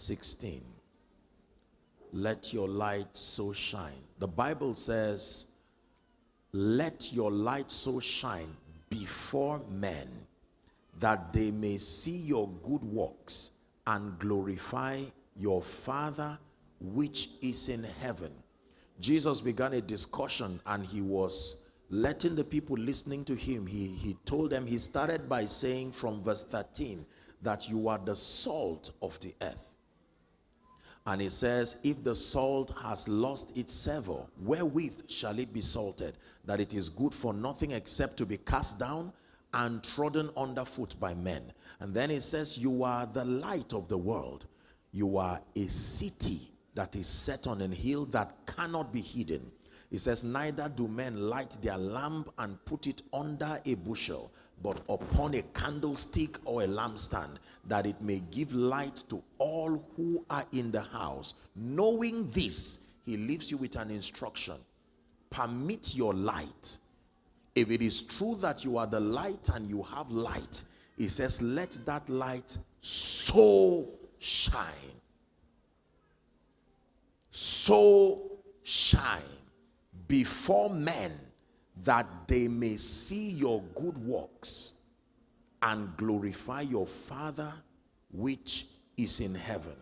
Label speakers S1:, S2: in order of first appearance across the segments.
S1: 16. Let your light so shine. The Bible says, let your light so shine before men that they may see your good works and glorify your Father which is in heaven. Jesus began a discussion and he was letting the people listening to him, he, he told them, he started by saying from verse 13 that you are the salt of the earth. And he says, if the salt has lost its savor, wherewith shall it be salted? That it is good for nothing except to be cast down and trodden underfoot by men. And then he says, you are the light of the world. You are a city that is set on a hill that cannot be hidden. He says, neither do men light their lamp and put it under a bushel, but upon a candlestick or a lampstand, that it may give light to all who are in the house. Knowing this, he leaves you with an instruction. Permit your light if it is true that you are the light and you have light, he says, let that light so shine. So shine before men that they may see your good works and glorify your Father which is in heaven.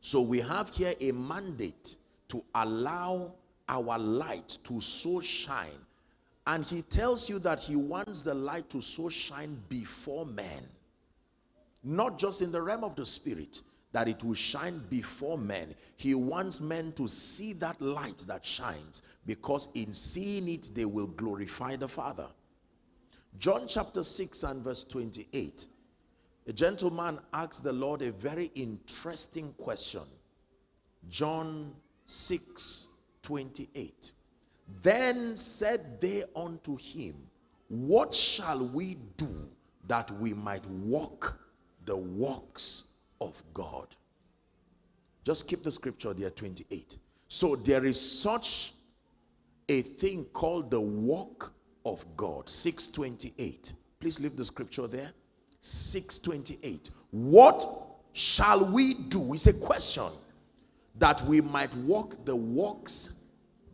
S1: So we have here a mandate to allow our light to so shine and he tells you that he wants the light to so shine before men. Not just in the realm of the spirit, that it will shine before men. He wants men to see that light that shines because in seeing it, they will glorify the Father. John chapter 6 and verse 28. A gentleman asked the Lord a very interesting question. John 6, 28. Then said they unto him, What shall we do that we might walk the walks of God? Just keep the scripture there, 28. So there is such a thing called the walk of God. 628. Please leave the scripture there. 628. What shall we do? It's a question that we might walk the walks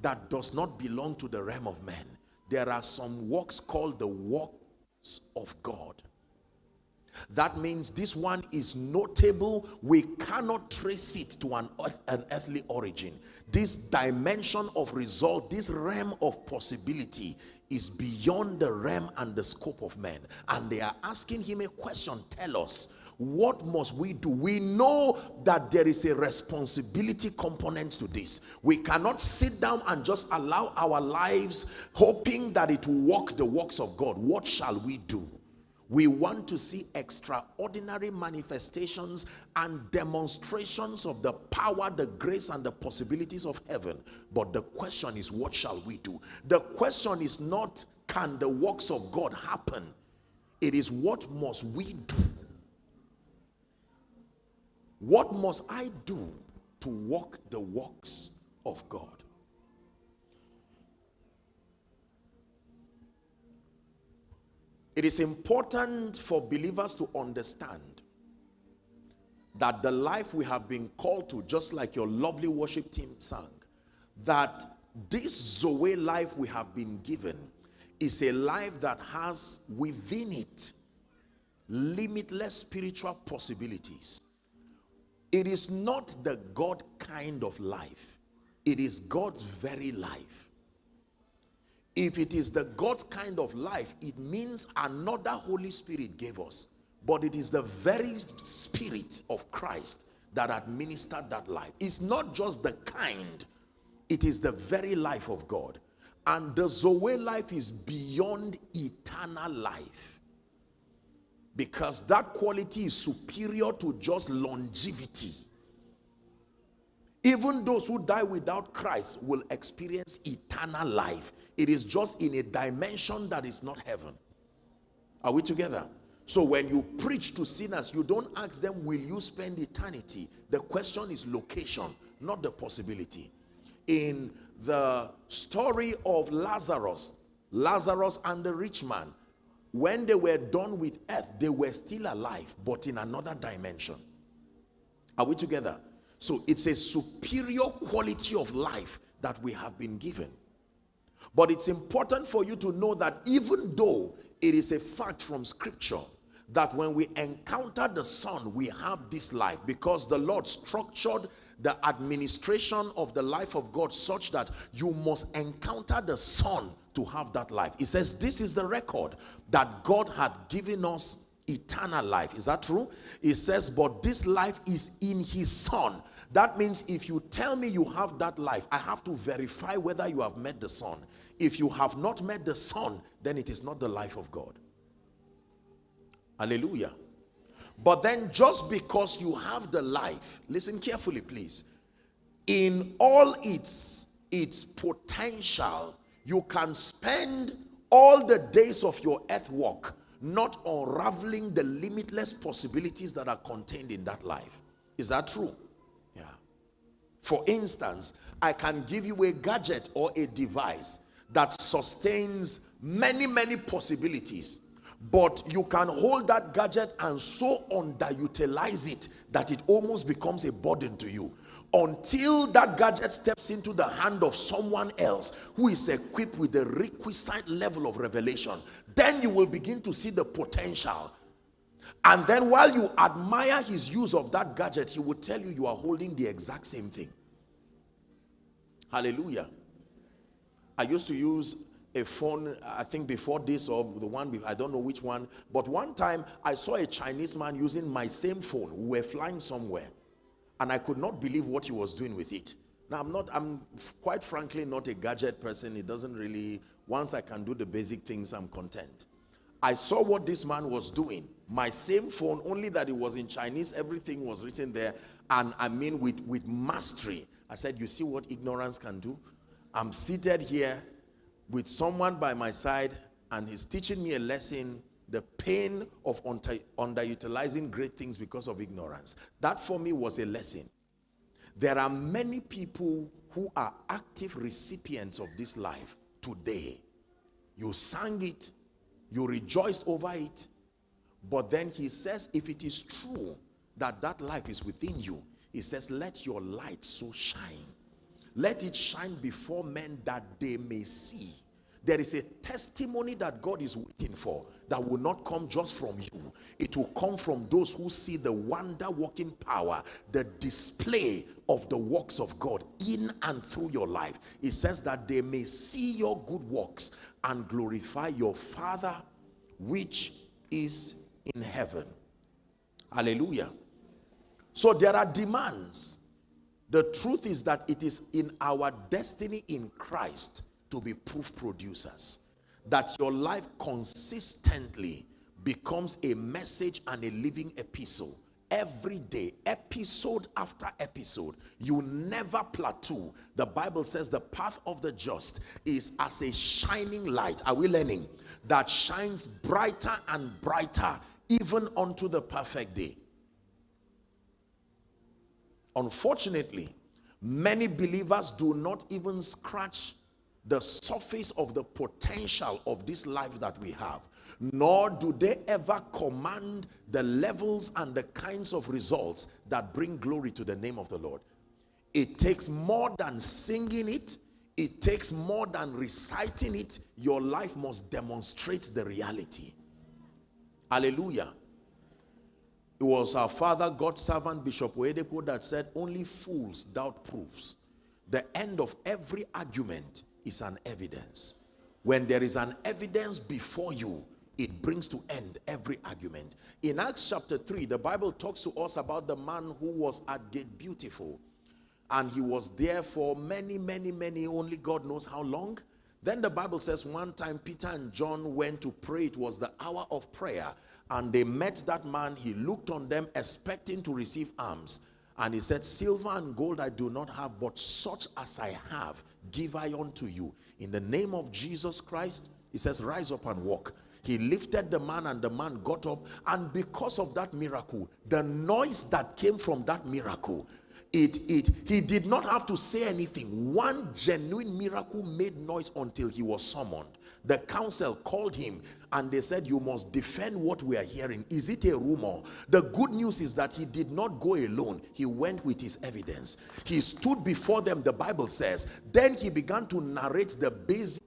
S1: that does not belong to the realm of man. There are some works called the works of God. That means this one is notable. We cannot trace it to an, an earthly origin. This dimension of result, this realm of possibility is beyond the realm and the scope of man. And they are asking him a question. Tell us, what must we do? We know that there is a responsibility component to this. We cannot sit down and just allow our lives hoping that it will walk the works of God. What shall we do? We want to see extraordinary manifestations and demonstrations of the power, the grace, and the possibilities of heaven. But the question is, what shall we do? The question is not, can the works of God happen? It is, what must we do? What must I do to walk the works of God? It is important for believers to understand that the life we have been called to, just like your lovely worship team sang, that this Zoe life we have been given is a life that has within it limitless spiritual possibilities. It is not the God kind of life. It is God's very life. If it is the God kind of life, it means another Holy Spirit gave us. But it is the very Spirit of Christ that administered that life. It's not just the kind, it is the very life of God. And the Zoe life is beyond eternal life because that quality is superior to just longevity. Even those who die without Christ will experience eternal life. It is just in a dimension that is not heaven. Are we together? So when you preach to sinners, you don't ask them, will you spend eternity? The question is location, not the possibility. In the story of Lazarus, Lazarus and the rich man, when they were done with earth, they were still alive, but in another dimension. Are we together? So it's a superior quality of life that we have been given. But it's important for you to know that even though it is a fact from scripture that when we encounter the Son, we have this life because the Lord structured the administration of the life of God such that you must encounter the Son to have that life. He says, This is the record that God had given us eternal life. Is that true? He says, But this life is in His Son. That means if you tell me you have that life, I have to verify whether you have met the Son. If you have not met the Son, then it is not the life of God. Hallelujah. But then just because you have the life, listen carefully please, in all its, its potential, you can spend all the days of your earth walk not unraveling the limitless possibilities that are contained in that life. Is that true? Yeah. For instance, I can give you a gadget or a device that sustains many, many possibilities. But you can hold that gadget and so underutilize it that it almost becomes a burden to you. Until that gadget steps into the hand of someone else who is equipped with the requisite level of revelation then you will begin to see the potential. And then while you admire his use of that gadget he will tell you you are holding the exact same thing. Hallelujah i used to use a phone, I think before this or the one, I don't know which one. But one time I saw a Chinese man using my same phone. We were flying somewhere and I could not believe what he was doing with it. Now I'm not, I'm quite frankly not a gadget person. It doesn't really, once I can do the basic things, I'm content. I saw what this man was doing. My same phone, only that it was in Chinese, everything was written there. And I mean with, with mastery. I said, you see what ignorance can do? I'm seated here with someone by my side and he's teaching me a lesson the pain of under, underutilizing great things because of ignorance. That for me was a lesson. There are many people who are active recipients of this life today. You sang it you rejoiced over it but then he says if it is true that that life is within you he says let your light so shine let it shine before men that they may see. There is a testimony that God is waiting for that will not come just from you. It will come from those who see the wonder working power, the display of the works of God in and through your life. It says that they may see your good works and glorify your Father which is in heaven. Hallelujah. So there are demands the truth is that it is in our destiny in Christ to be proof producers. That your life consistently becomes a message and a living epistle every day, episode after episode. You never plateau. The Bible says the path of the just is as a shining light. Are we learning? That shines brighter and brighter even unto the perfect day. Unfortunately, many believers do not even scratch the surface of the potential of this life that we have nor do they ever command the levels and the kinds of results that bring glory to the name of the Lord. It takes more than singing it. It takes more than reciting it. Your life must demonstrate the reality. Hallelujah it was our father, God's servant, Bishop Oyedepo, that said, Only fools doubt proofs. The end of every argument is an evidence. When there is an evidence before you, it brings to end every argument. In Acts chapter 3, the Bible talks to us about the man who was at Gate Beautiful. And he was there for many, many, many, only God knows how long. Then the Bible says one time Peter and John went to pray. It was the hour of prayer and they met that man he looked on them expecting to receive alms. And he said silver and gold i do not have but such as i have give i unto you. In the name of jesus christ he says rise up and walk. He lifted the man and the man got up. And because of that miracle the noise that came from that miracle it it he did not have to say anything. One genuine miracle made noise until he was summoned the council called him and they said you must defend what we are hearing. Is it a rumor? The good news is that he did not go alone. He went with his evidence. He stood before them the bible says. Then he began to narrate the basic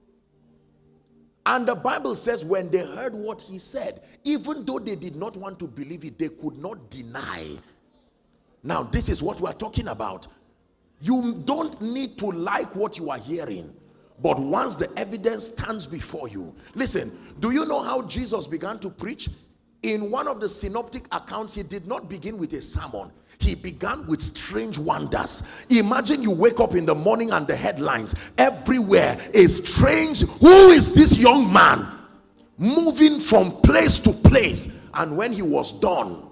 S1: and the Bible says when they heard what he said, even though they did not want to believe it, they could not deny. Now, this is what we're talking about. You don't need to like what you are hearing. But once the evidence stands before you, listen, do you know how Jesus began to preach? In one of the synoptic accounts, he did not begin with a sermon. He began with strange wonders. Imagine you wake up in the morning and the headlines everywhere a strange. Who is this young man moving from place to place? And when he was done,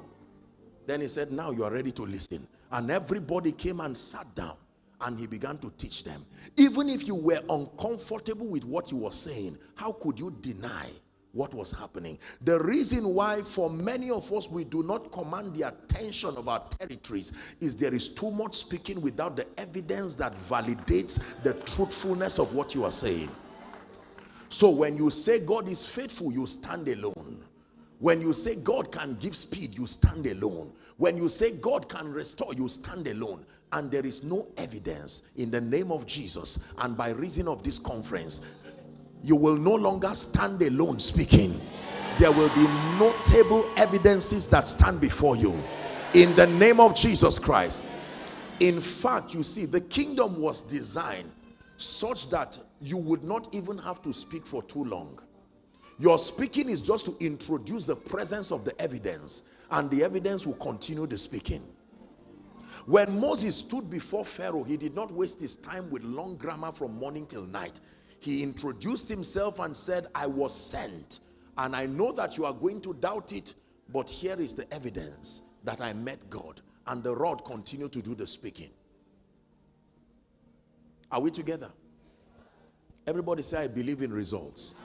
S1: then he said, now you are ready to listen. And everybody came and sat down and he began to teach them. Even if you were uncomfortable with what he was saying, how could you deny what was happening? The reason why for many of us we do not command the attention of our territories is there is too much speaking without the evidence that validates the truthfulness of what you are saying. So when you say God is faithful, you stand alone. When you say God can give speed, you stand alone. When you say God can restore, you stand alone. And there is no evidence in the name of Jesus. And by reason of this conference, you will no longer stand alone speaking. There will be notable evidences that stand before you. In the name of Jesus Christ. In fact, you see, the kingdom was designed such that you would not even have to speak for too long your speaking is just to introduce the presence of the evidence and the evidence will continue the speaking. When Moses stood before Pharaoh, he did not waste his time with long grammar from morning till night. He introduced himself and said, I was sent and I know that you are going to doubt it, but here is the evidence that I met God. And the rod continued to do the speaking. Are we together? Everybody say, I believe in results.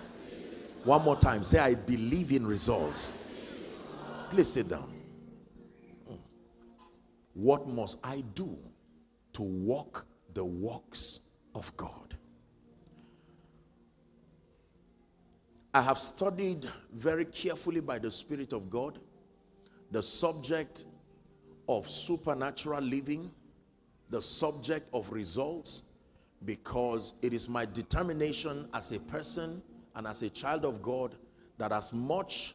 S1: One more time. Say, I believe in results. Please sit down. Hmm. What must I do to walk the walks of God? I have studied very carefully by the Spirit of God the subject of supernatural living, the subject of results, because it is my determination as a person and as a child of God that as much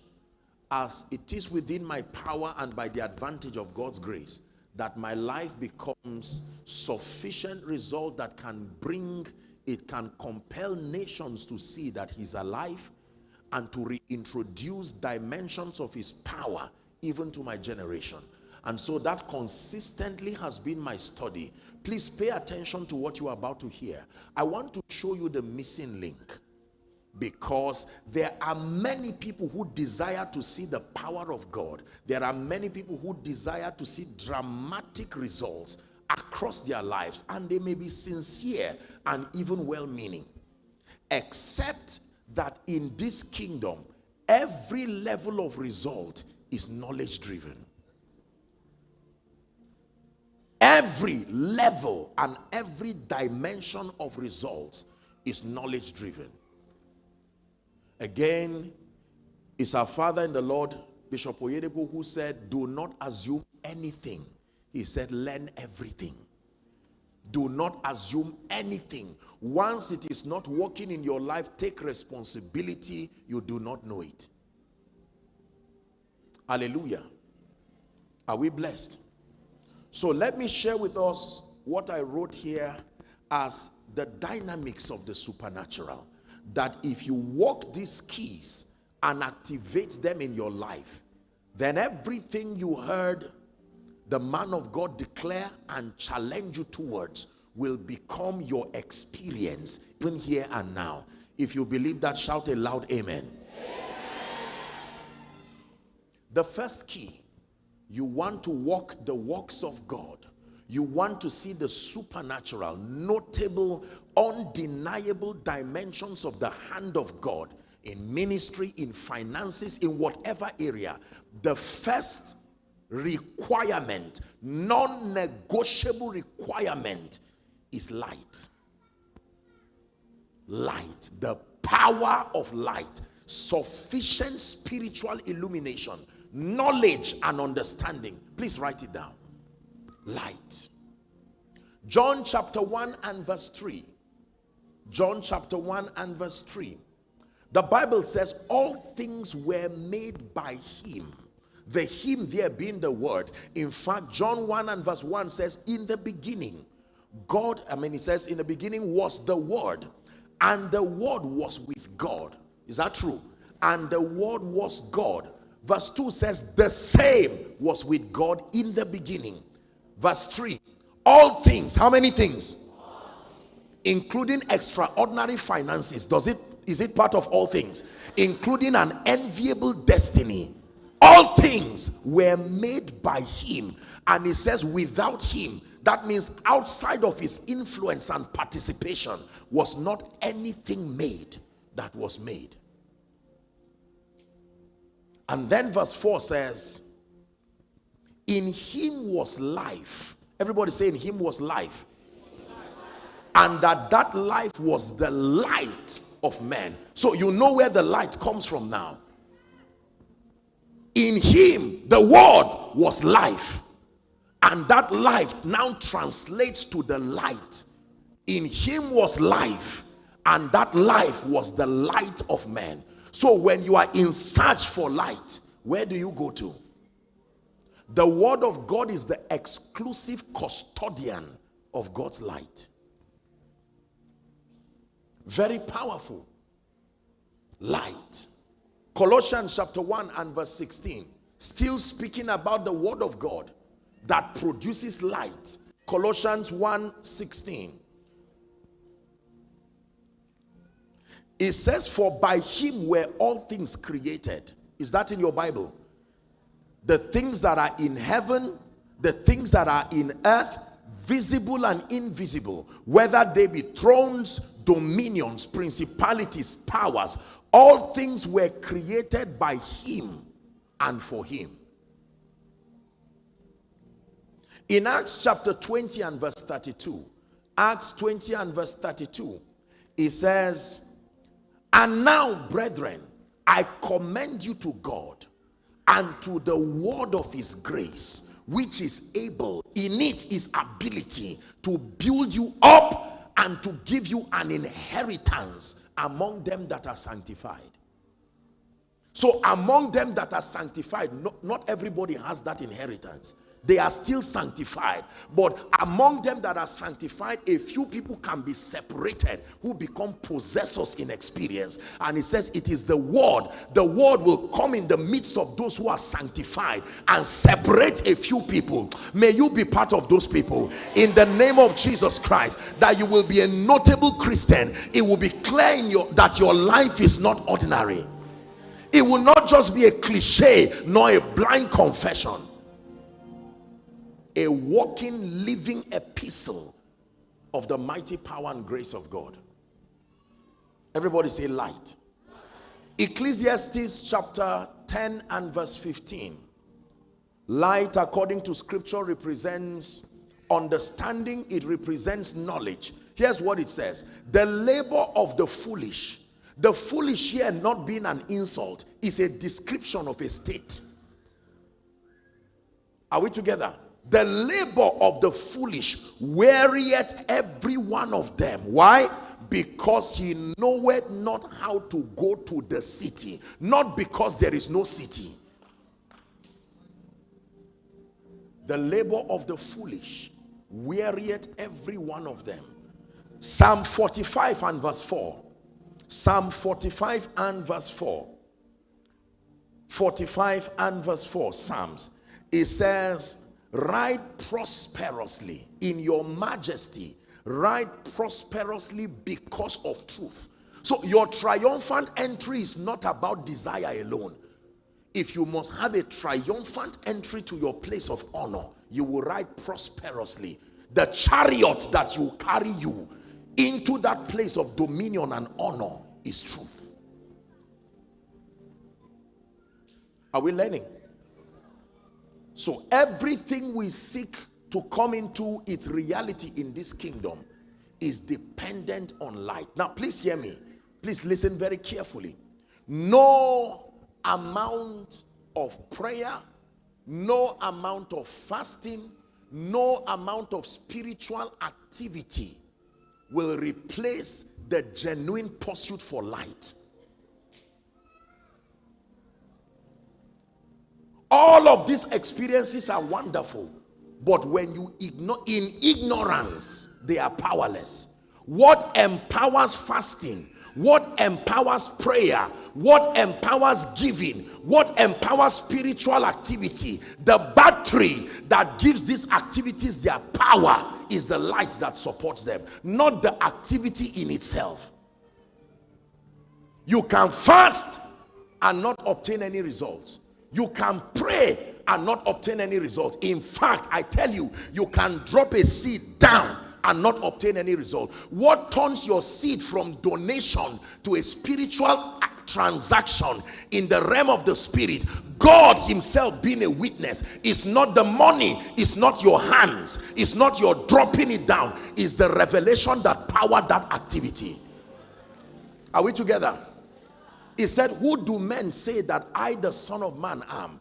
S1: as it is within my power and by the advantage of God's grace that my life becomes sufficient result that can bring it can compel nations to see that he's alive and to reintroduce dimensions of his power even to my generation. And so that consistently has been my study. Please pay attention to what you are about to hear. I want to show you the missing link because there are many people who desire to see the power of God. There are many people who desire to see dramatic results across their lives and they may be sincere and even well-meaning. Except that in this kingdom, every level of result is knowledge driven. Every level and every dimension of results is knowledge driven. Again, it's our father in the Lord, Bishop Oyedepo, who said, do not assume anything. He said, learn everything. Do not assume anything. Once it is not working in your life, take responsibility. You do not know it. Hallelujah. Are we blessed? So let me share with us what I wrote here as the dynamics of the supernatural that if you walk these keys and activate them in your life, then everything you heard the man of God declare and challenge you towards will become your experience even here and now. If you believe that, shout a loud amen. amen. The first key, you want to walk the works of God you want to see the supernatural, notable, undeniable dimensions of the hand of God in ministry, in finances, in whatever area. The first requirement, non negotiable requirement is light. Light, the power of light, sufficient spiritual illumination, knowledge and understanding. Please write it down. Light. John chapter 1 and verse 3. John chapter 1 and verse 3. The Bible says, All things were made by him. The him there being the word. In fact, John 1 and verse 1 says, In the beginning, God, I mean, it says, In the beginning was the word, and the word was with God. Is that true? And the word was God. Verse 2 says, The same was with God in the beginning. Verse 3 All things, how many things? Including extraordinary finances. Does it is it part of all things? Including an enviable destiny. All things were made by him. And he says, without him, that means outside of his influence and participation, was not anything made that was made. And then verse 4 says, In him was life. Everybody say, In him was life. And that that life was the light of men. So you know where the light comes from now. In him, the word was life. And that life now translates to the light. In him was life. And that life was the light of men. So when you are in search for light, where do you go to? The word of God is the exclusive custodian of God's light. Very powerful. Light. Colossians chapter 1 and verse 16. Still speaking about the word of God that produces light. Colossians 1 16. It says, For by him were all things created. Is that in your Bible? The things that are in heaven, the things that are in earth, visible and invisible, whether they be thrones, dominions, principalities, powers, all things were created by him and for him. In Acts chapter 20 and verse 32, Acts 20 and verse 32, it says, And now, brethren, I commend you to God and to the word of his grace which is able, in it is ability to build you up and to give you an inheritance among them that are sanctified. So among them that are sanctified, not, not everybody has that inheritance they are still sanctified. But among them that are sanctified a few people can be separated who become possessors in experience. And it says it is the word. The word will come in the midst of those who are sanctified and separate a few people. May you be part of those people. In the name of jesus christ that you will be a notable christian it will be clear in your that your life is not ordinary. It will not just be a cliche nor a blind confession a walking, living epistle of the mighty power and grace of God. Everybody say light. Ecclesiastes chapter 10 and verse 15. Light, according to scripture, represents understanding, it represents knowledge. Here's what it says The labor of the foolish, the foolish here not being an insult, is a description of a state. Are we together? The labor of the foolish wearieth every one of them. Why? Because he knoweth not how to go to the city. Not because there is no city. The labor of the foolish wearieth every one of them. Psalm 45 and verse 4 psalm 45 and verse 4 45 and verse 4 psalms. It says Ride prosperously in your majesty. Ride prosperously because of truth. So your triumphant entry is not about desire alone. If you must have a triumphant entry to your place of honor, you will ride prosperously. The chariot that will carry you into that place of dominion and honor is truth. Are we learning? So everything we seek to come into its reality in this kingdom is dependent on light. Now, please hear me. Please listen very carefully. No amount of prayer, no amount of fasting, no amount of spiritual activity will replace the genuine pursuit for light. All of these experiences are wonderful, but when you ignore in ignorance, they are powerless. What empowers fasting what empowers prayer, what empowers giving, what empowers spiritual activity, the battery that gives these activities their power is the light that supports them, not the activity in itself. You can fast and not obtain any results. You can pray and not obtain any results. In fact, I tell you, you can drop a seed down and not obtain any result. What turns your seed from donation to a spiritual transaction in the realm of the spirit God himself being a witness is not the money it's not your hands it's not your dropping it down it's the revelation that powered that activity are we together he said who do men say that I the son of man am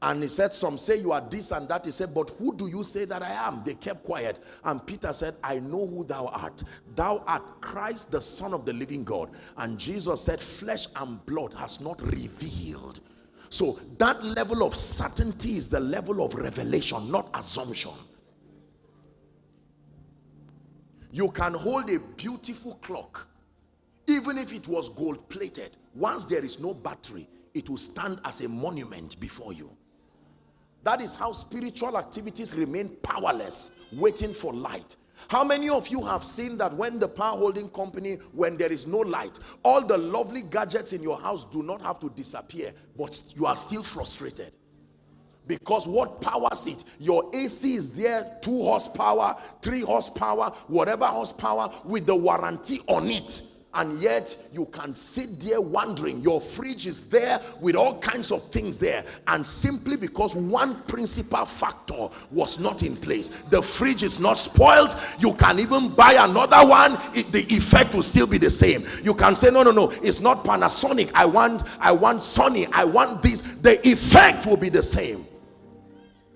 S1: and he said, some say you are this and that. He said, but who do you say that I am? They kept quiet. And Peter said, I know who thou art. Thou art Christ, the son of the living God. And Jesus said, flesh and blood has not revealed. So that level of certainty is the level of revelation, not assumption. You can hold a beautiful clock, even if it was gold plated. Once there is no battery, it will stand as a monument before you. That is how spiritual activities remain powerless, waiting for light. How many of you have seen that when the power holding company, when there is no light, all the lovely gadgets in your house do not have to disappear, but you are still frustrated? Because what powers it? Your AC is there, two horsepower, three horsepower, whatever horsepower with the warranty on it and yet you can sit there wondering. Your fridge is there with all kinds of things there. And simply because one principal factor was not in place. The fridge is not spoiled. You can even buy another one. It, the effect will still be the same. You can say no no no. It's not panasonic. I want i want sony. I want this. The effect will be the same.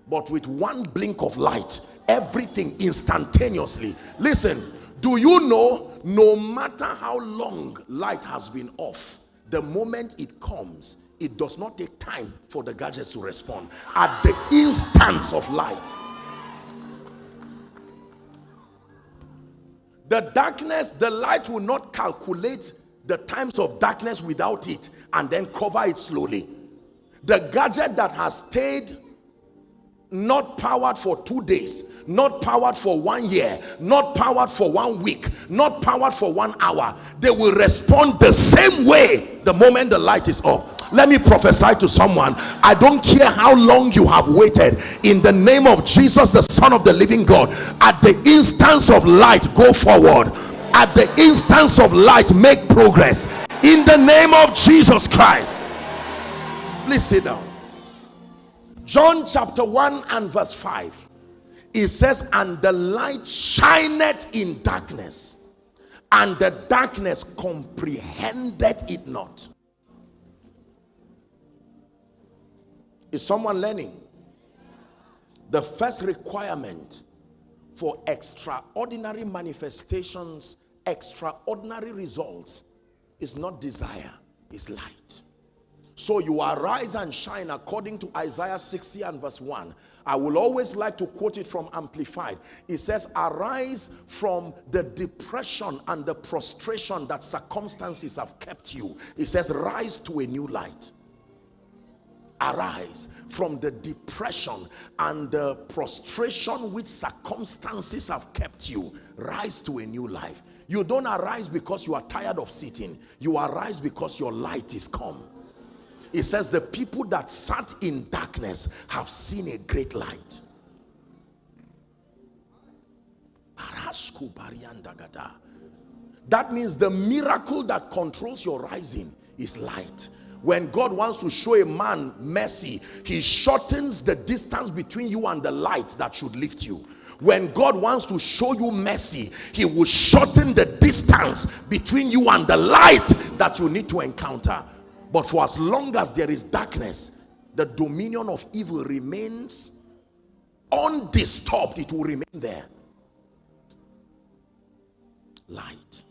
S1: But with one blink of light everything instantaneously. Listen do you know no matter how long light has been off, the moment it comes, it does not take time for the gadgets to respond. At the instance of light. The darkness, the light will not calculate the times of darkness without it and then cover it slowly. The gadget that has stayed not powered for two days not powered for one year not powered for one week not powered for one hour. They will respond the same way the moment the light is off let me prophesy to someone. I don't care how long you have waited. In the name of jesus the son of the living god at the instance of light go forward. At the instance of light make progress. In the name of jesus christ. Please sit down John chapter 1 and verse 5. It says, And the light shineth in darkness, and the darkness comprehended it not. Is someone learning? The first requirement for extraordinary manifestations, extraordinary results, is not desire, is light. So you arise and shine according to Isaiah 60 and verse 1. I will always like to quote it from Amplified. It says, arise from the depression and the prostration that circumstances have kept you. It says, rise to a new light. Arise from the depression and the prostration which circumstances have kept you. Rise to a new life. You don't arise because you are tired of sitting. You arise because your light is come. It says the people that sat in darkness have seen a great light. That means the miracle that controls your rising is light. when God wants to show a man mercy, he shortens the distance between you and the light that should lift you. When God wants to show you mercy, he will shorten the distance between you and the light that you need to encounter. But for as long as there is darkness, the dominion of evil remains undisturbed. It will remain there. Light.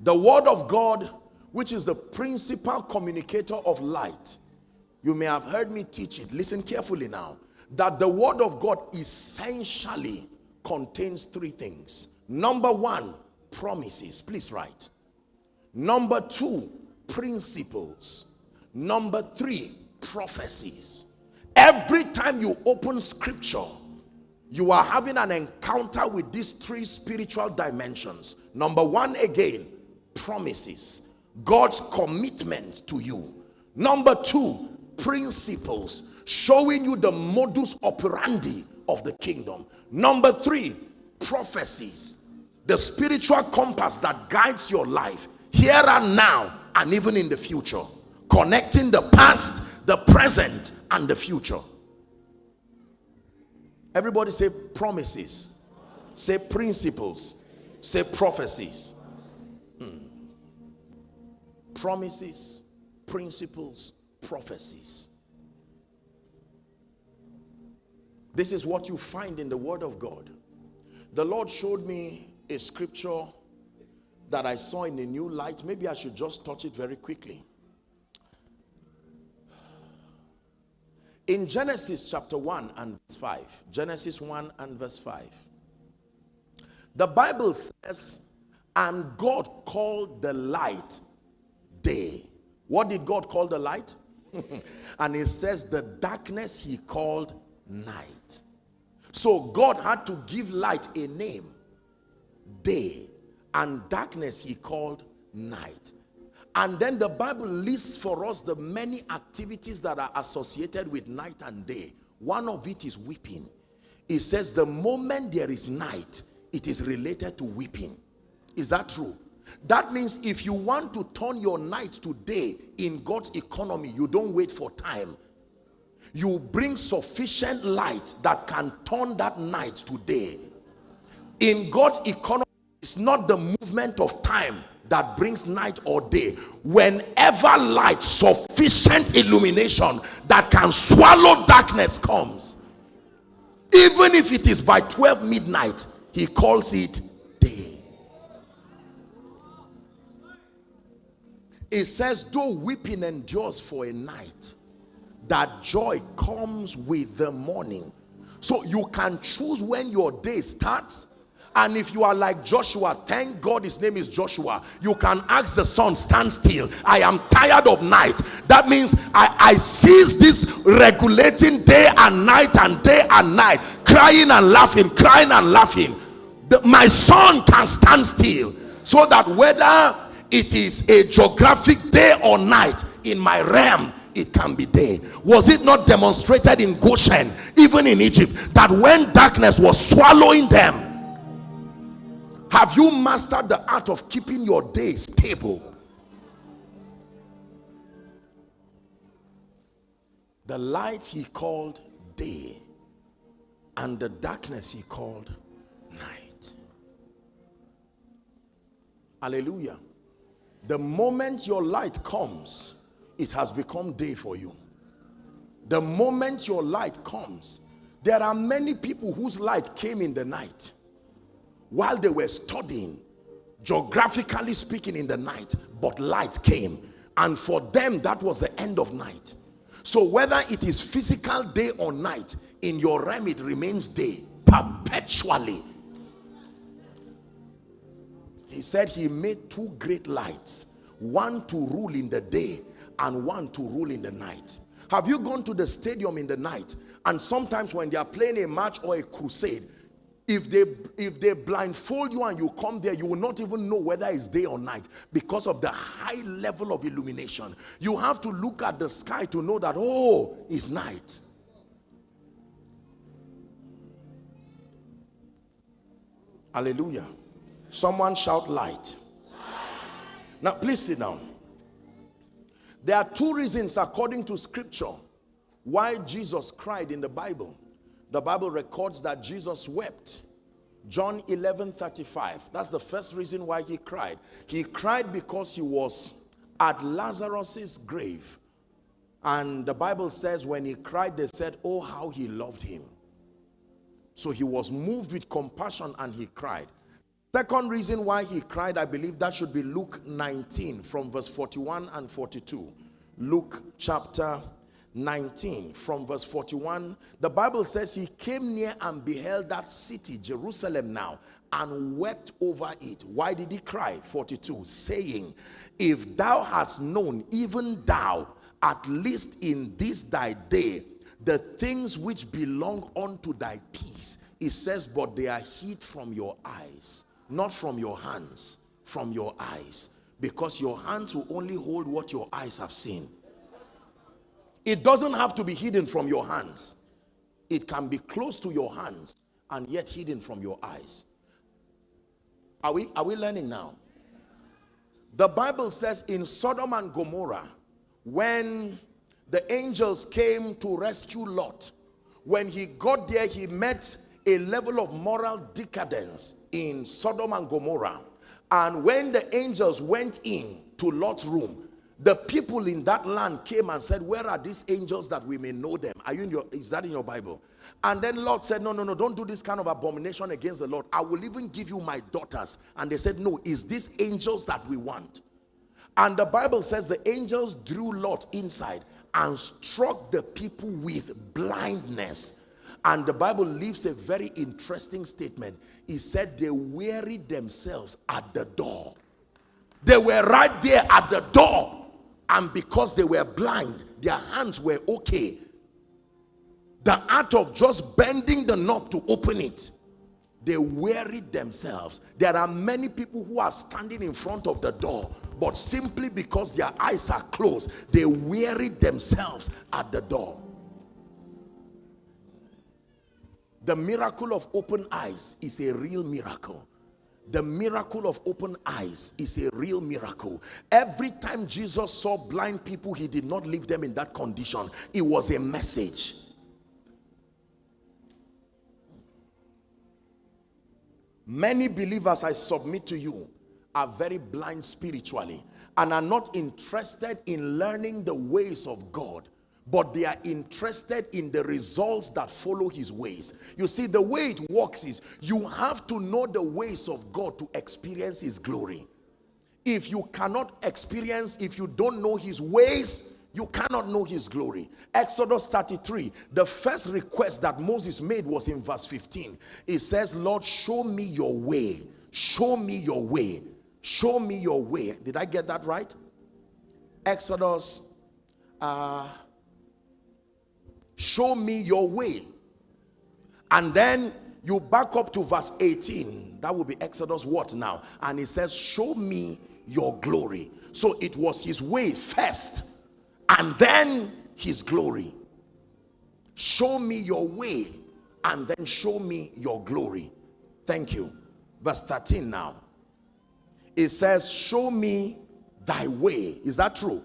S1: The word of God, which is the principal communicator of light. You may have heard me teach it. Listen carefully now. That the word of God essentially contains three things. Number one, promises. Please write. Number two, principles. Number three, prophecies. Every time you open scripture, you are having an encounter with these three spiritual dimensions. Number one, again, promises. God's commitment to you. Number two, principles. Showing you the modus operandi of the kingdom. Number three, prophecies the spiritual compass that guides your life here and now and even in the future connecting the past the present and the future. Everybody say promises say principles say prophecies. Hmm. promises principles prophecies. This is what you find in the word of god. The lord showed me a scripture that I saw in a new light. Maybe I should just touch it very quickly. In Genesis chapter 1 and verse 5, Genesis 1 and verse 5, the Bible says, and God called the light day. What did God call the light? and it says the darkness he called night. So God had to give light a name day and darkness he called night. And then the bible lists for us the many activities that are associated with night and day. One of it is weeping. It says the moment there is night it is related to weeping. Is that true? That means if you want to turn your night to day in god's economy you don't wait for time. You bring sufficient light that can turn that night to day. In god's economy it's not the movement of time that brings night or day. Whenever light, sufficient illumination that can swallow darkness comes. Even if it is by 12 midnight, he calls it day. It says, though weeping endures for a night, that joy comes with the morning. So you can choose when your day starts and if you are like Joshua, thank God his name is Joshua. You can ask the sun, stand still. I am tired of night. That means I, I cease this regulating day and night and day and night, crying and laughing, crying and laughing. The, my sun can stand still so that whether it is a geographic day or night in my realm, it can be day. Was it not demonstrated in Goshen, even in Egypt, that when darkness was swallowing them, have you mastered the art of keeping your day stable? The light he called day and the darkness he called night. Hallelujah. The moment your light comes, it has become day for you. The moment your light comes, there are many people whose light came in the night while they were studying, geographically speaking in the night, but light came. And for them, that was the end of night. So whether it is physical day or night, in your realm it remains day perpetually. He said he made two great lights, one to rule in the day and one to rule in the night. Have you gone to the stadium in the night and sometimes when they are playing a match or a crusade, if they if they blindfold you and you come there you will not even know whether it's day or night because of the high level of illumination you have to look at the sky to know that oh it's night hallelujah someone shout light Now, please sit down. There are two reasons, according to scripture, why Jesus cried in the Bible. The Bible records that Jesus wept. John 11 35. That's the first reason why he cried. He cried because he was at Lazarus's grave. And the Bible says when he cried, they said, Oh, how he loved him. So he was moved with compassion and he cried. Second reason why he cried, I believe that should be Luke 19 from verse 41 and 42. Luke chapter 19 from verse 41 the bible says he came near and beheld that city jerusalem now and wept over it. Why did he cry? 42 saying if thou hadst known even thou at least in this thy day the things which belong unto thy peace it says but they are hid from your eyes not from your hands from your eyes because your hands will only hold what your eyes have seen it doesn't have to be hidden from your hands. It can be close to your hands and yet hidden from your eyes. Are we, are we learning now? The Bible says in Sodom and Gomorrah, when the angels came to rescue Lot, when he got there, he met a level of moral decadence in Sodom and Gomorrah. And when the angels went in to Lot's room, the people in that land came and said, where are these angels that we may know them? Are you in your, is that in your Bible? And then Lot said, no, no, no, don't do this kind of abomination against the Lord. I will even give you my daughters. And they said, no, is this angels that we want? And the Bible says the angels drew Lot inside and struck the people with blindness. And the Bible leaves a very interesting statement. He said they wearied themselves at the door. They were right there at the door and because they were blind their hands were okay. The art of just bending the knob to open it they wearied themselves. There are many people who are standing in front of the door but simply because their eyes are closed they wearied themselves at the door. The miracle of open eyes is a real miracle the miracle of open eyes is a real miracle. Every time Jesus saw blind people, he did not leave them in that condition. It was a message. Many believers, I submit to you, are very blind spiritually and are not interested in learning the ways of God but they are interested in the results that follow his ways. You see, the way it works is you have to know the ways of God to experience his glory. If you cannot experience, if you don't know his ways, you cannot know his glory. Exodus 33, the first request that Moses made was in verse 15. It says, Lord, show me your way. Show me your way. Show me your way. Did I get that right? Exodus uh, show me your way. And then you back up to verse 18 that will be exodus what now? And it says show me your glory. So it was his way first and then his glory. Show me your way and then show me your glory. Thank you. Verse 13 now. It says show me thy way. Is that true?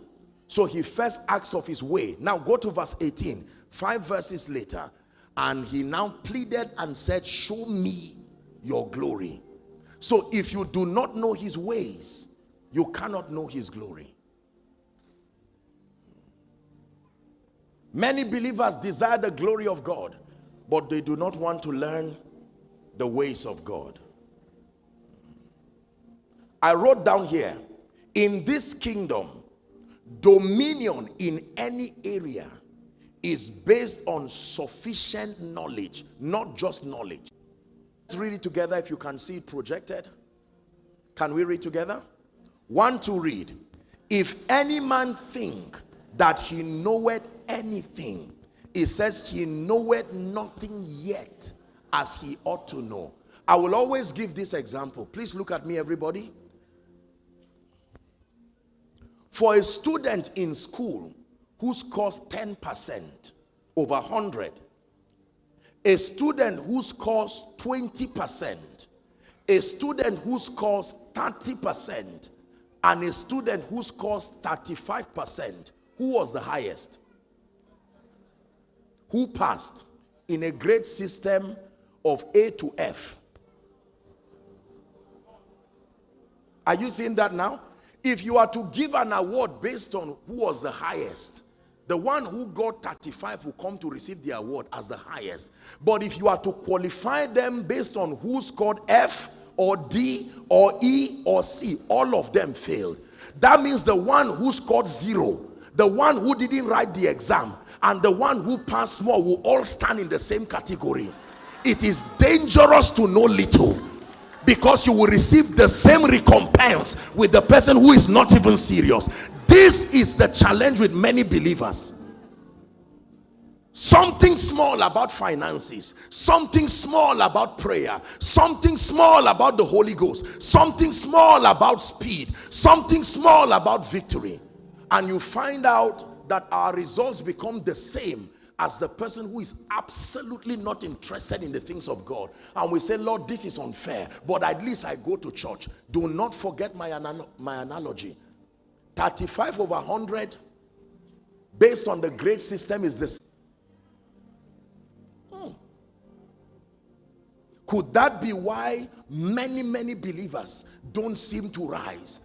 S1: So he first asked of his way. Now go to verse 18 Five verses later, and he now pleaded and said, show me your glory. So if you do not know his ways, you cannot know his glory. Many believers desire the glory of God, but they do not want to learn the ways of God. I wrote down here, in this kingdom, dominion in any area is based on sufficient knowledge, not just knowledge. Let's read it together if you can see it projected. Can we read together? One to read. If any man think that he knoweth anything, it says he knoweth nothing yet as he ought to know. I will always give this example. Please look at me, everybody. For a student in school who scores 10% over 100, a student who scores 20%, a student who scores 30%, and a student who scores 35%, who was the highest? Who passed in a grade system of A to F? Are you seeing that now? If you are to give an award based on who was the highest, the one who got 35 will come to receive the award as the highest. But if you are to qualify them based on who scored F or D or E or C, all of them failed. That means the one who scored zero, the one who didn't write the exam, and the one who passed more will all stand in the same category. It is dangerous to know little because you will receive the same recompense with the person who is not even serious this is the challenge with many believers something small about finances something small about prayer something small about the holy ghost something small about speed something small about victory and you find out that our results become the same as the person who is absolutely not interested in the things of God. And we say, Lord, this is unfair, but at least I go to church. Do not forget my, my analogy. 35 over 100, based on the grade system, is the hmm. Could that be why many, many believers don't seem to rise?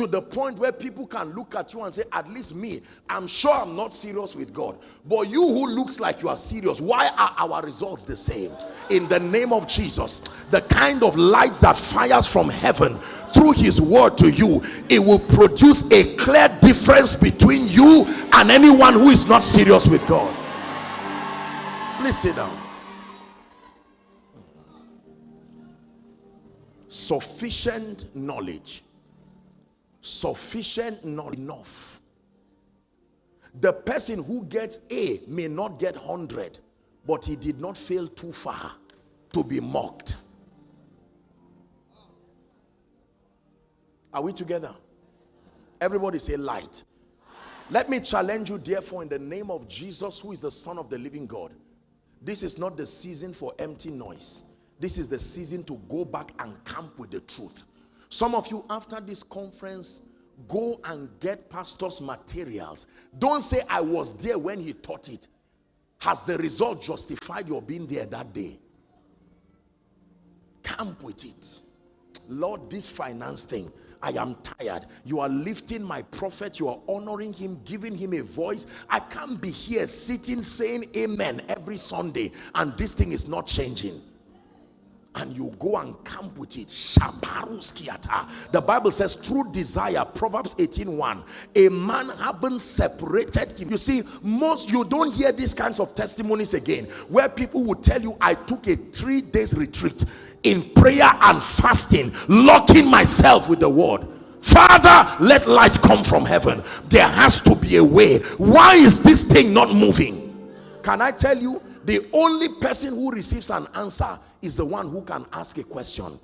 S1: To the point where people can look at you and say at least me i'm sure i'm not serious with god. But you who looks like you are serious why are our results the same? In the name of jesus the kind of light that fires from heaven through his word to you it will produce a clear difference between you and anyone who is not serious with god. Please sit down sufficient knowledge sufficient not enough. The person who gets a may not get 100 but he did not fail too far to be mocked. Are we together? Everybody say light. Let me challenge you therefore in the name of jesus who is the son of the living god. This is not the season for empty noise. This is the season to go back and camp with the truth some of you, after this conference, go and get pastor's materials. Don't say, I was there when he taught it. Has the result justified your being there that day? Camp with it. Lord, this finance thing, I am tired. You are lifting my prophet. You are honoring him, giving him a voice. I can't be here sitting saying amen every Sunday and this thing is not changing and you go and camp with it. The bible says through desire proverbs 18 1 a man having separated him. You see most you don't hear these kinds of testimonies again where people will tell you i took a three days retreat in prayer and fasting locking myself with the word. Father let light come from heaven. There has to be a way. Why is this thing not moving? Can i tell you the only person who receives an answer is the one who can ask a question.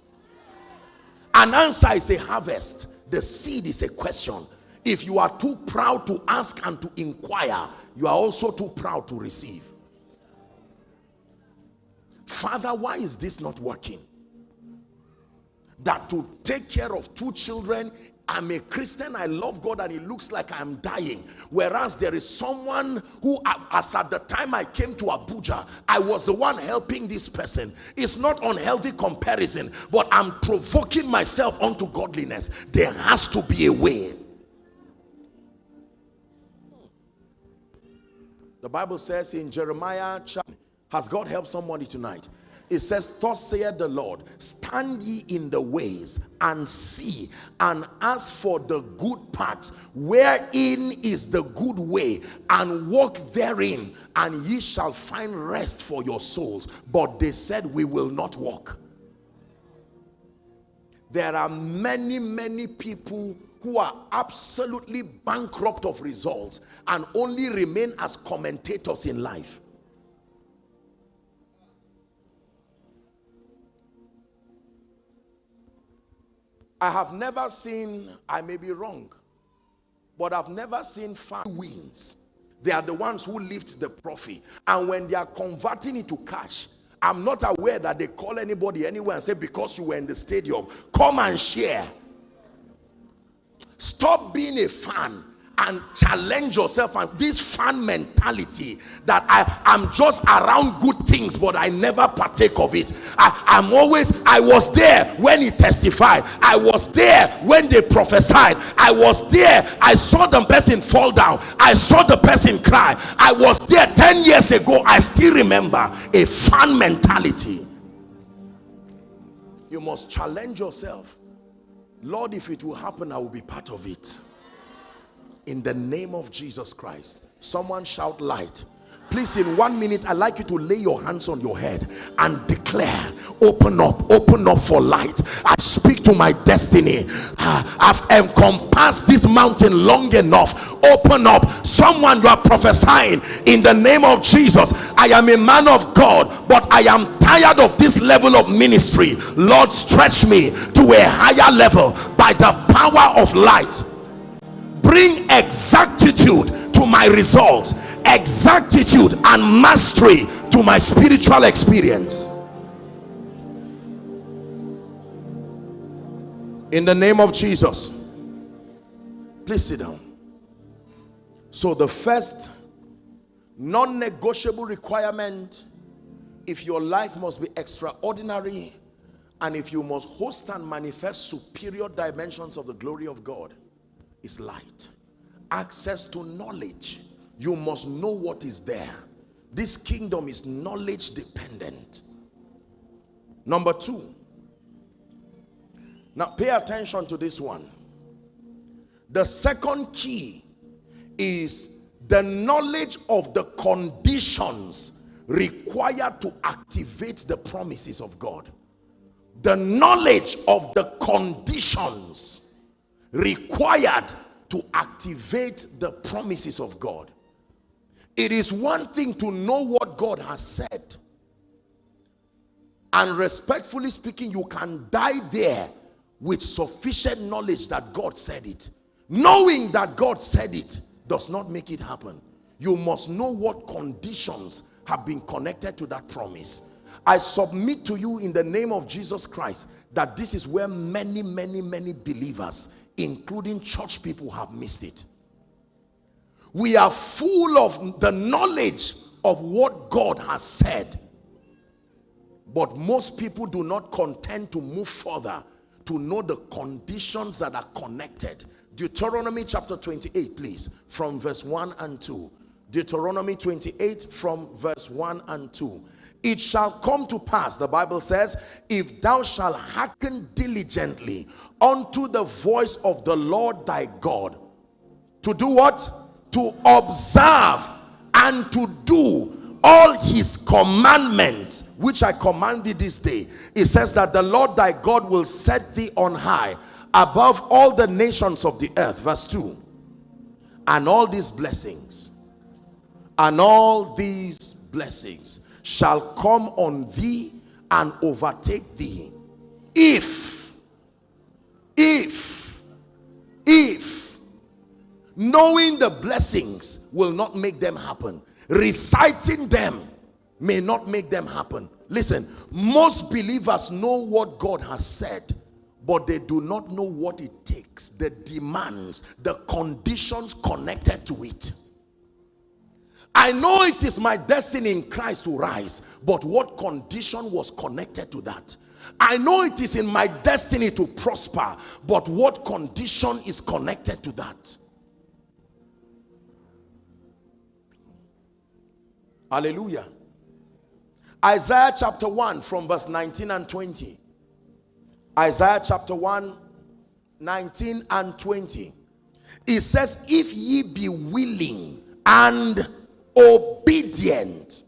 S1: An answer is a harvest. The seed is a question. If you are too proud to ask and to inquire, you are also too proud to receive. Father, why is this not working? That to take care of two children I'm a Christian, I love God, and it looks like I'm dying. Whereas there is someone who, as at the time I came to Abuja, I was the one helping this person. It's not unhealthy comparison, but I'm provoking myself onto godliness. There has to be a way. The Bible says in Jeremiah, has God helped somebody tonight? It says thus saith the lord stand ye in the ways and see and ask for the good path wherein is the good way and walk therein and ye shall find rest for your souls. But they said we will not walk. There are many many people who are absolutely bankrupt of results and only remain as commentators in life I have never seen, I may be wrong, but I've never seen five wins. They are the ones who lift the profit. And when they are converting it to cash, I'm not aware that they call anybody anywhere and say, because you were in the stadium, come and share. Stop being a fan and challenge yourself and this fan mentality that I am just around good things but I never partake of it. I, am always I was there when he testified. I was there when they prophesied. I was there I saw the person fall down. I saw the person cry. I was there 10 years ago. I still remember a fan mentality. You must challenge yourself. Lord if it will happen I will be part of it in the name of Jesus Christ. Someone shout light. Please, in one minute, I'd like you to lay your hands on your head and declare, open up, open up for light. I speak to my destiny. Uh, I've encompassed this mountain long enough. Open up. Someone you are prophesying in the name of Jesus. I am a man of God, but I am tired of this level of ministry. Lord, stretch me to a higher level by the power of light bring exactitude to my results exactitude and mastery to my spiritual experience. In the name of Jesus please sit down. So the first non-negotiable requirement if your life must be extraordinary and if you must host and manifest superior dimensions of the glory of God is light. Access to knowledge. You must know what is there. This kingdom is knowledge dependent. Number two. Now pay attention to this one. The second key is the knowledge of the conditions required to activate the promises of God. The knowledge of the conditions required to activate the promises of God. It is one thing to know what God has said. And respectfully speaking, you can die there with sufficient knowledge that God said it. Knowing that God said it does not make it happen. You must know what conditions have been connected to that promise. I submit to you in the name of Jesus Christ that this is where many, many, many believers, including church people, have missed it. We are full of the knowledge of what God has said. But most people do not contend to move further to know the conditions that are connected. Deuteronomy chapter 28, please, from verse 1 and 2. Deuteronomy 28 from verse 1 and 2 it shall come to pass, the Bible says, if thou shalt hearken diligently unto the voice of the Lord thy God, to do what? To observe and to do all his commandments, which I command thee this day. It says that the Lord thy God will set thee on high above all the nations of the earth. Verse 2. And all these blessings, and all these blessings shall come on thee and overtake thee if if if knowing the blessings will not make them happen reciting them may not make them happen listen most believers know what god has said but they do not know what it takes the demands the conditions connected to it I know it is my destiny in Christ to rise, but what condition was connected to that? I know it is in my destiny to prosper, but what condition is connected to that? Hallelujah. Isaiah chapter 1 from verse 19 and 20. Isaiah chapter 1, 19 and 20. It says, If ye be willing and obedient,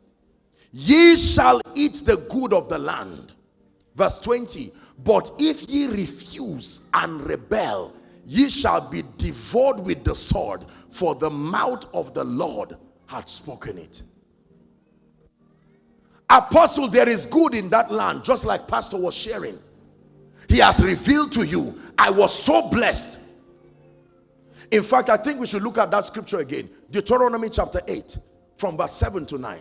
S1: ye shall eat the good of the land. Verse 20, but if ye refuse and rebel, ye shall be devoured with the sword, for the mouth of the Lord had spoken it. Apostle, there is good in that land, just like Pastor was sharing. He has revealed to you. I was so blessed. In fact, I think we should look at that scripture again. Deuteronomy chapter 8 from verse 7 to 9.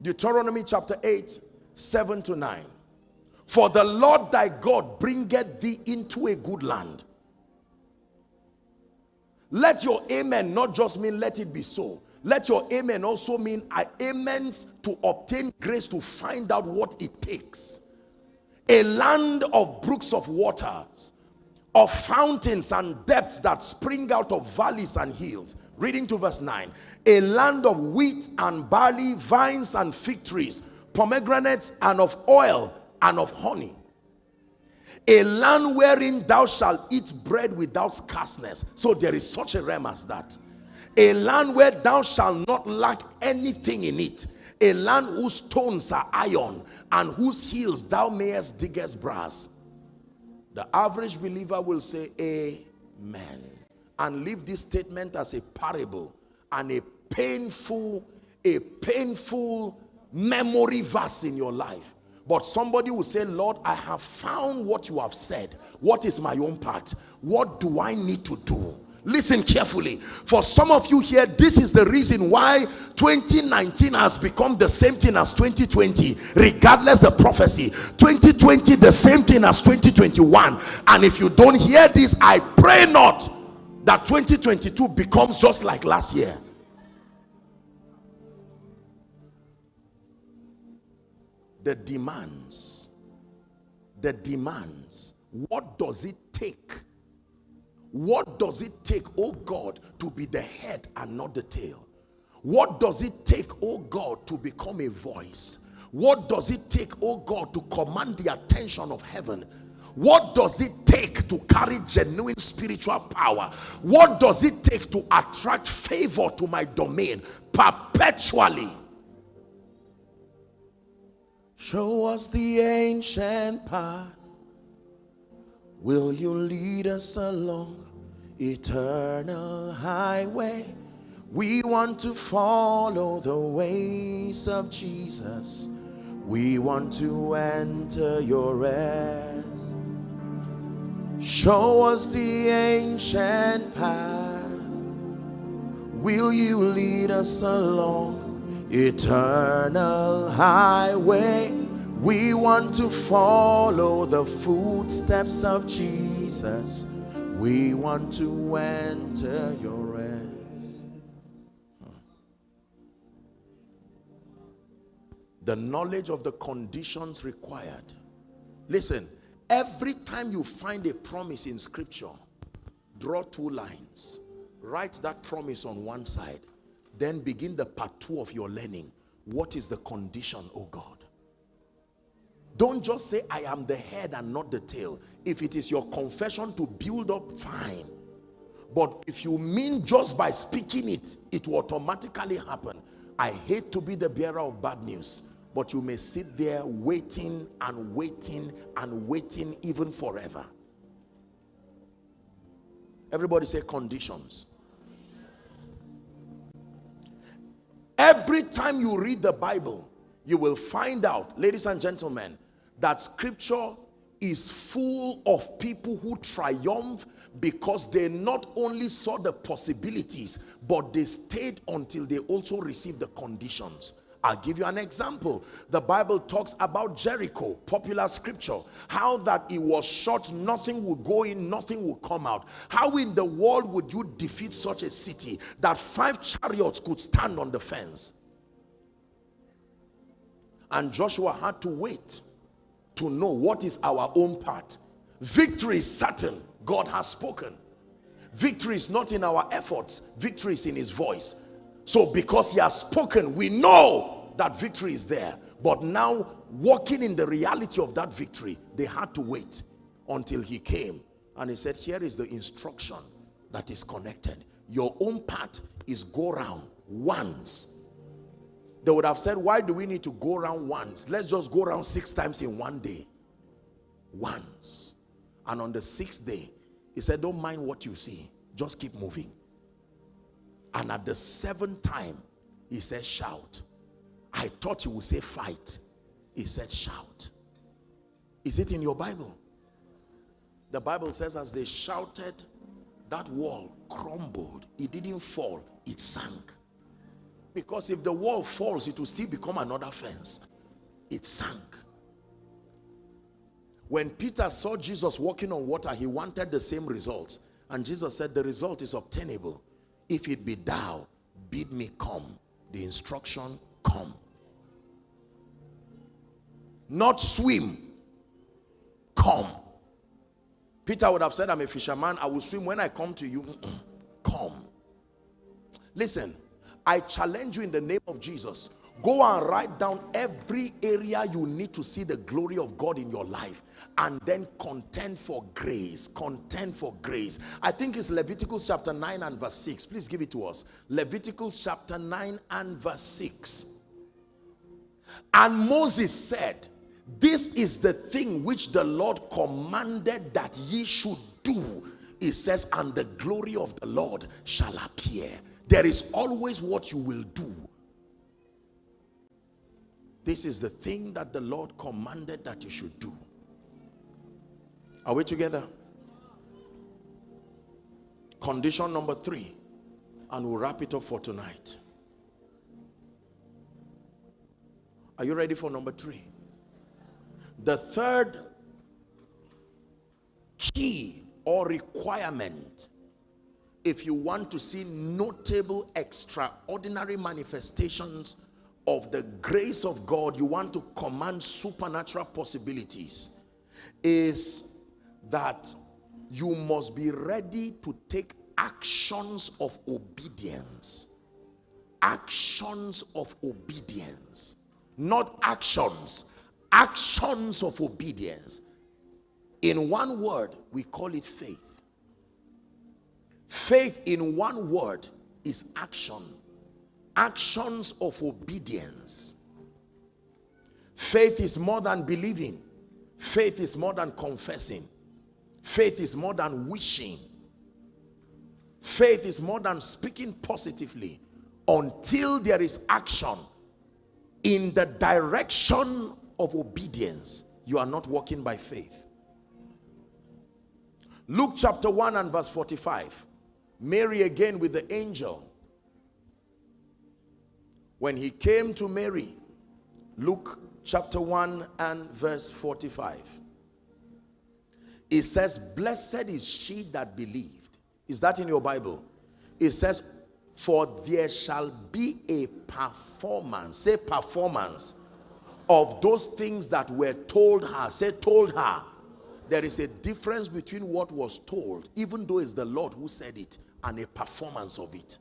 S1: Deuteronomy chapter 8, 7 to 9. For the Lord thy God bringeth thee into a good land. Let your amen not just mean let it be so. Let your amen also mean I amen to obtain grace to find out what it takes. A land of brooks of waters, of fountains and depths that spring out of valleys and hills. Reading to verse 9. A land of wheat and barley, vines and fig trees, pomegranates and of oil and of honey a land wherein thou shalt eat bread without scarceness. So there is such a realm as that. A land where thou shalt not lack anything in it. A land whose stones are iron and whose hills thou mayest dig as brass. The average believer will say amen and leave this statement as a parable and a painful, a painful memory verse in your life but somebody will say, Lord, I have found what you have said. What is my own part? What do I need to do? Listen carefully. For some of you here, this is the reason why 2019 has become the same thing as 2020, regardless the prophecy. 2020, the same thing as 2021. And if you don't hear this, I pray not that 2022 becomes just like last year. The demands. The demands. What does it take? What does it take oh god to be the head and not the tail? What does it take oh god to become a voice? What does it take oh god to command the attention of heaven? What does it take to carry genuine spiritual power? What does it take to attract favor to my domain perpetually Show us the ancient path. Will you lead us along eternal highway? We want to follow the ways of Jesus. We want to enter your rest. Show us the ancient path. Will you lead us along eternal highway. We want to follow the footsteps of Jesus. We want to enter your rest. The knowledge of the conditions required. Listen, every time you find a promise in scripture, draw two lines. Write that promise on one side then begin the part two of your learning. What is the condition, oh God? Don't just say, I am the head and not the tail. If it is your confession to build up, fine. But if you mean just by speaking it, it will automatically happen. I hate to be the bearer of bad news, but you may sit there waiting and waiting and waiting even forever. Everybody say conditions. Every time you read the Bible, you will find out, ladies and gentlemen, that scripture is full of people who triumph because they not only saw the possibilities, but they stayed until they also received the conditions. I'll give you an example. The Bible talks about Jericho, popular scripture. How that it was shut, nothing would go in, nothing would come out. How in the world would you defeat such a city that five chariots could stand on the fence? And Joshua had to wait to know what is our own part. Victory is certain. God has spoken. Victory is not in our efforts. Victory is in his voice. So because he has spoken, we know that victory is there. But now, walking in the reality of that victory, they had to wait until he came. And he said, here is the instruction that is connected. Your own part is go round once. They would have said, why do we need to go around once? Let's just go around six times in one day. Once. And on the sixth day, he said, don't mind what you see. Just keep moving. And at the seventh time, he said, shout. I thought he would say fight. He said shout. Is it in your Bible? The Bible says as they shouted, that wall crumbled. It didn't fall, it sank. Because if the wall falls, it will still become another fence. It sank. When Peter saw Jesus walking on water, he wanted the same results. And Jesus said, the result is obtainable. If it be thou, bid me come. The instruction, come. Not swim, come. Peter would have said, I'm a fisherman. I will swim when I come to you. Come. Listen, I challenge you in the name of Jesus. Go and write down every area you need to see the glory of God in your life and then contend for grace. Contend for grace. I think it's Leviticus chapter 9 and verse 6. Please give it to us. Leviticus chapter 9 and verse 6. And Moses said, this is the thing which the Lord commanded that ye should do. It says, and the glory of the Lord shall appear. There is always what you will do. This is the thing that the Lord commanded that you should do. Are we together? Condition number three, and we'll wrap it up for tonight. Are you ready for number three? The third key or requirement if you want to see notable extraordinary manifestations of the grace of God you want to command supernatural possibilities is that you must be ready to take actions of obedience. Actions of obedience not actions actions of obedience. In one word we call it faith. Faith in one word is action. Actions of obedience. Faith is more than believing. Faith is more than confessing. Faith is more than wishing. Faith is more than speaking positively until there is action in the direction of obedience you are not walking by faith. Luke chapter 1 and verse 45 Mary again with the angel. When he came to Mary Luke chapter 1 and verse 45 it says blessed is she that believed. Is that in your Bible? It says for there shall be a performance. Say performance of those things that were told her say told her there is a difference between what was told even though it's the Lord who said it and a performance of it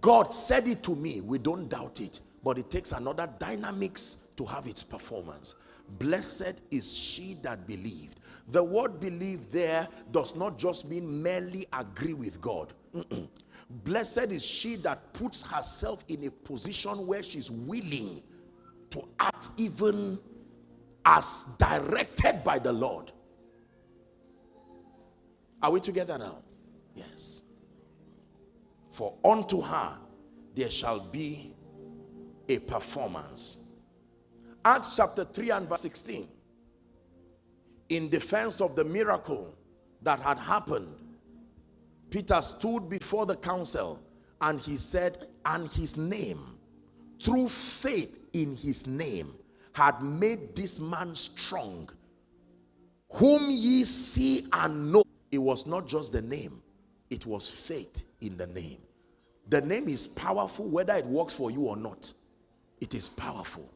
S1: God said it to me. We don't doubt it. But it takes another dynamics to have its performance. Blessed is she that believed. The word believe there does not just mean merely agree with God. Blessed is she that puts herself in a position where she's willing to act even as directed by the Lord. Are we together now? Yes for unto her there shall be a performance. Acts chapter 3 and verse 16. In defense of the miracle that had happened, Peter stood before the council and he said, and his name, through faith in his name, had made this man strong, whom ye see and know. It was not just the name, it was faith in the name. The name is powerful whether it works for you or not. It is powerful.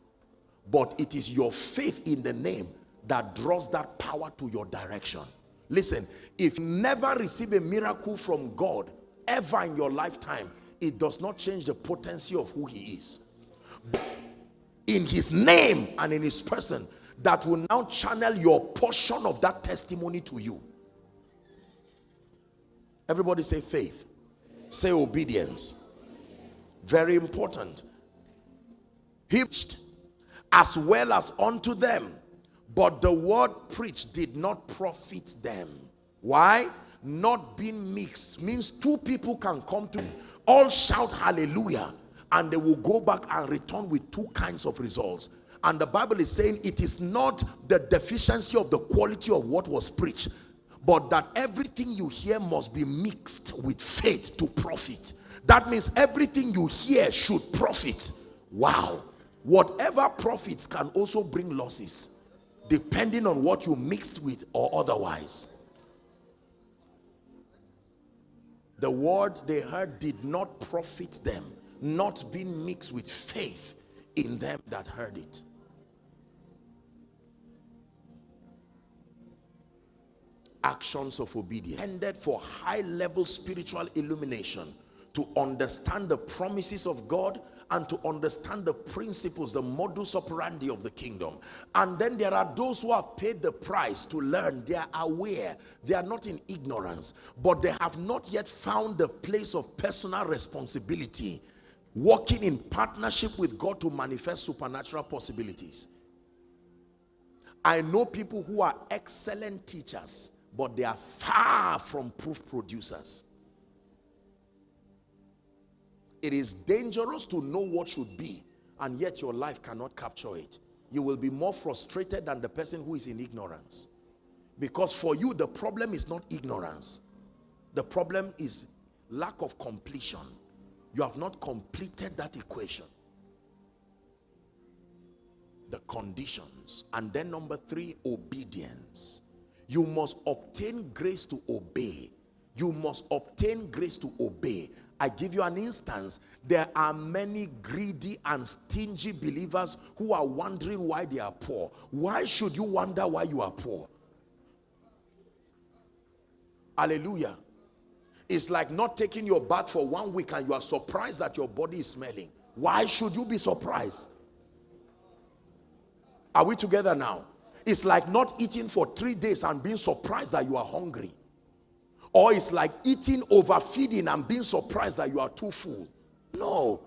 S1: But it is your faith in the name that draws that power to your direction. Listen, if you never receive a miracle from God ever in your lifetime, it does not change the potency of who he is. In his name and in his person, that will now channel your portion of that testimony to you. Everybody say faith. Say obedience. Very important. He preached as well as unto them. But the word preached did not profit them. Why? Not being mixed means two people can come to all shout hallelujah and they will go back and return with two kinds of results. And the Bible is saying it is not the deficiency of the quality of what was preached, but that everything you hear must be mixed with faith to profit. That means everything you hear should profit. Wow. Whatever profits can also bring losses depending on what you mixed with or otherwise. The word they heard did not profit them, not being mixed with faith in them that heard it. Actions of obedience. Ended for high level spiritual illumination to understand the promises of God and to understand the principles, the modus operandi of the kingdom. And then there are those who have paid the price to learn. They are aware. They are not in ignorance. But they have not yet found the place of personal responsibility. Working in partnership with God to manifest supernatural possibilities. I know people who are excellent teachers, but they are far from proof producers. It is dangerous to know what should be and yet your life cannot capture it. You will be more frustrated than the person who is in ignorance. Because for you, the problem is not ignorance. The problem is lack of completion. You have not completed that equation. The conditions. And then number three, obedience. You must obtain grace to obey. You must obtain grace to obey. I give you an instance. There are many greedy and stingy believers who are wondering why they are poor. Why should you wonder why you are poor? Hallelujah. It's like not taking your bath for one week and you are surprised that your body is smelling. Why should you be surprised? Are we together now? It's like not eating for three days and being surprised that you are hungry. Or it's like eating, overfeeding and being surprised that you are too full. No.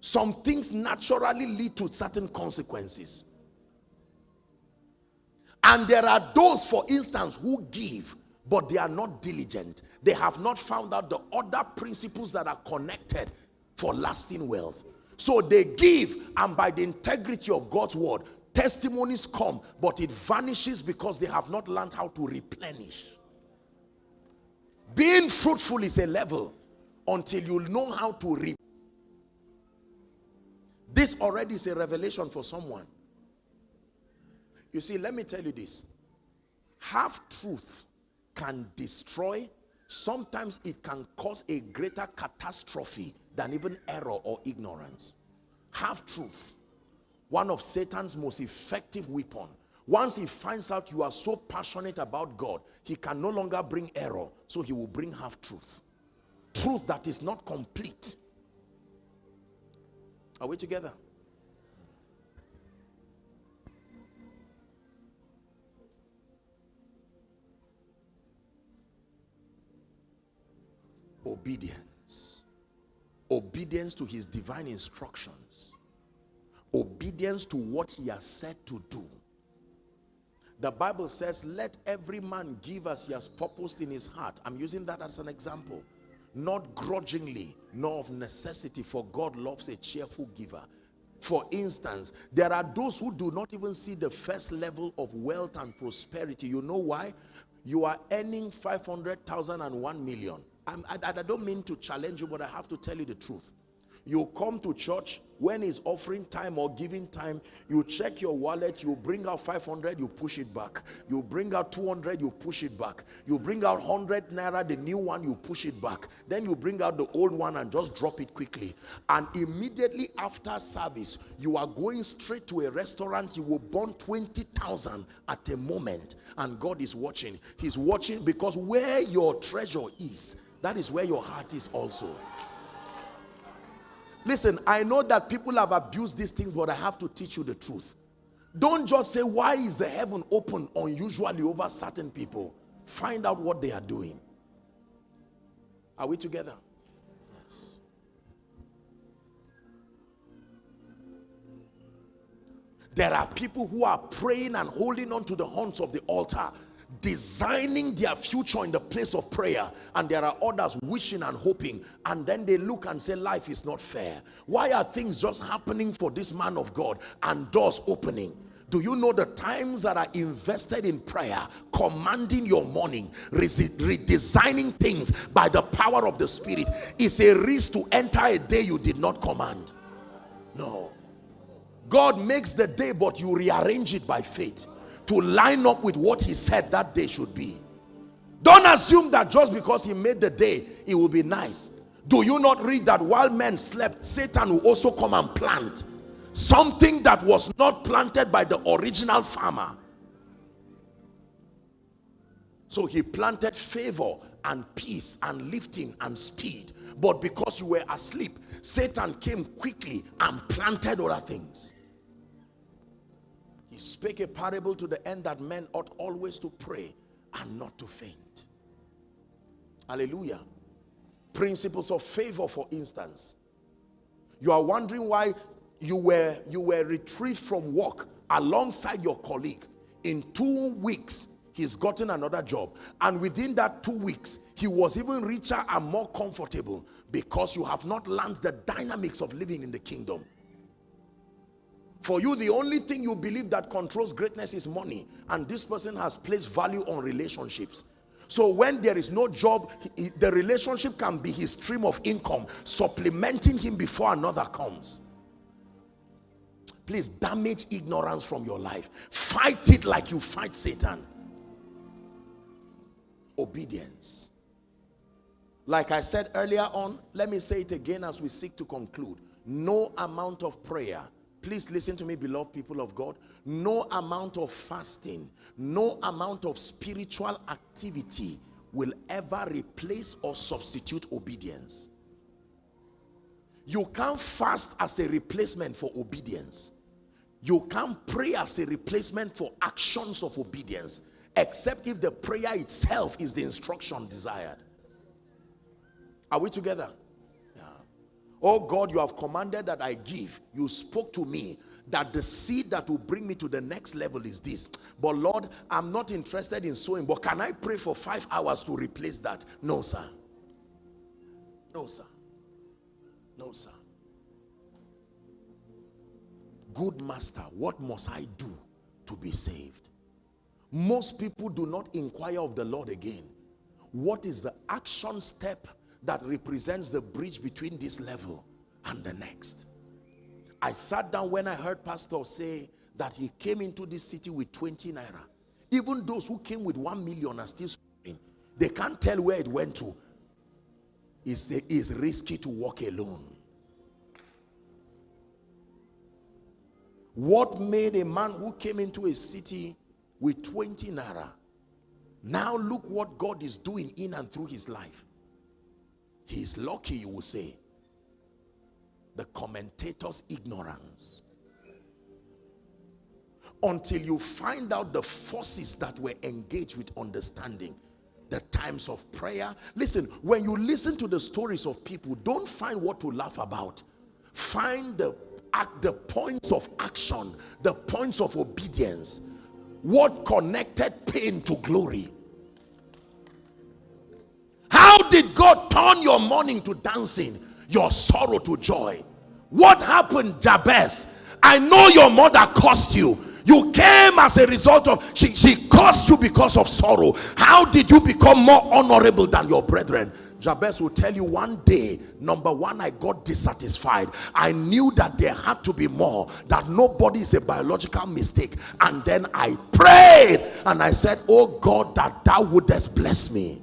S1: Some things naturally lead to certain consequences. And there are those, for instance, who give, but they are not diligent. They have not found out the other principles that are connected for lasting wealth. So they give, and by the integrity of God's word, testimonies come, but it vanishes because they have not learned how to replenish. Being fruitful is a level until you know how to reap. This already is a revelation for someone. You see, let me tell you this. Half truth can destroy, sometimes it can cause a greater catastrophe than even error or ignorance. Half truth, one of Satan's most effective weapon once he finds out you are so passionate about God, he can no longer bring error. So he will bring half truth. Truth that is not complete. Are we together? Obedience. Obedience to his divine instructions. Obedience to what he has said to do the Bible says, let every man give as he has purposed in his heart. I'm using that as an example. Not grudgingly, nor of necessity, for God loves a cheerful giver. For instance, there are those who do not even see the first level of wealth and prosperity. You know why? You are earning 500,000 and 1 million. I, I don't mean to challenge you, but I have to tell you the truth. You come to church when it's offering time or giving time, you check your wallet, you bring out 500, you push it back. You bring out 200, you push it back. You bring out 100 naira, the new one, you push it back. Then you bring out the old one and just drop it quickly. And immediately after service, you are going straight to a restaurant, you will burn 20,000 at a moment. And God is watching. He's watching because where your treasure is, that is where your heart is also. Listen, I know that people have abused these things, but I have to teach you the truth. Don't just say, why is the heaven open unusually over certain people? Find out what they are doing. Are we together? Yes. There are people who are praying and holding on to the horns of the altar designing their future in the place of prayer and there are others wishing and hoping and then they look and say life is not fair. Why are things just happening for this man of God and doors opening? Do you know the times that are invested in prayer commanding your morning redesigning things by the power of the spirit is a risk to enter a day you did not command? No. God makes the day but you rearrange it by faith to line up with what he said that day should be. Don't assume that just because he made the day, it will be nice. Do you not read that while men slept, Satan will also come and plant something that was not planted by the original farmer. So he planted favor and peace and lifting and speed. But because you were asleep, Satan came quickly and planted other things. He spake a parable to the end that men ought always to pray and not to faint. Hallelujah. Principles of favor, for instance. You are wondering why you were, you were retrieved from work alongside your colleague. In two weeks, he's gotten another job. And within that two weeks, he was even richer and more comfortable because you have not learned the dynamics of living in the kingdom. For you, the only thing you believe that controls greatness is money. And this person has placed value on relationships. So when there is no job, the relationship can be his stream of income, supplementing him before another comes. Please damage ignorance from your life. Fight it like you fight Satan. Obedience. Like I said earlier on, let me say it again as we seek to conclude. No amount of prayer Please listen to me, beloved people of God. No amount of fasting, no amount of spiritual activity will ever replace or substitute obedience. You can't fast as a replacement for obedience. You can't pray as a replacement for actions of obedience, except if the prayer itself is the instruction desired. Are we together? Oh God, you have commanded that I give. You spoke to me that the seed that will bring me to the next level is this. But Lord, I'm not interested in sowing. But can I pray for five hours to replace that? No, sir. No, sir. No, sir. Good master, what must I do to be saved? Most people do not inquire of the Lord again. What is the action step that represents the bridge between this level and the next. I sat down when I heard pastor say that he came into this city with 20 naira. Even those who came with 1 million are still suffering. They can't tell where it went to. It's, it's risky to walk alone. What made a man who came into a city with 20 naira now look what God is doing in and through his life. He's lucky, you will say. The commentator's ignorance. Until you find out the forces that were engaged with understanding the times of prayer. Listen, when you listen to the stories of people, don't find what to laugh about. Find the, at the points of action, the points of obedience. What connected pain to glory? How did God turn your mourning to dancing, your sorrow to joy? What happened, Jabez? I know your mother cursed you. You came as a result of, she, she cursed you because of sorrow. How did you become more honorable than your brethren? Jabez will tell you one day, number one, I got dissatisfied. I knew that there had to be more, that nobody is a biological mistake. And then I prayed and I said, Oh God, that thou wouldest bless me.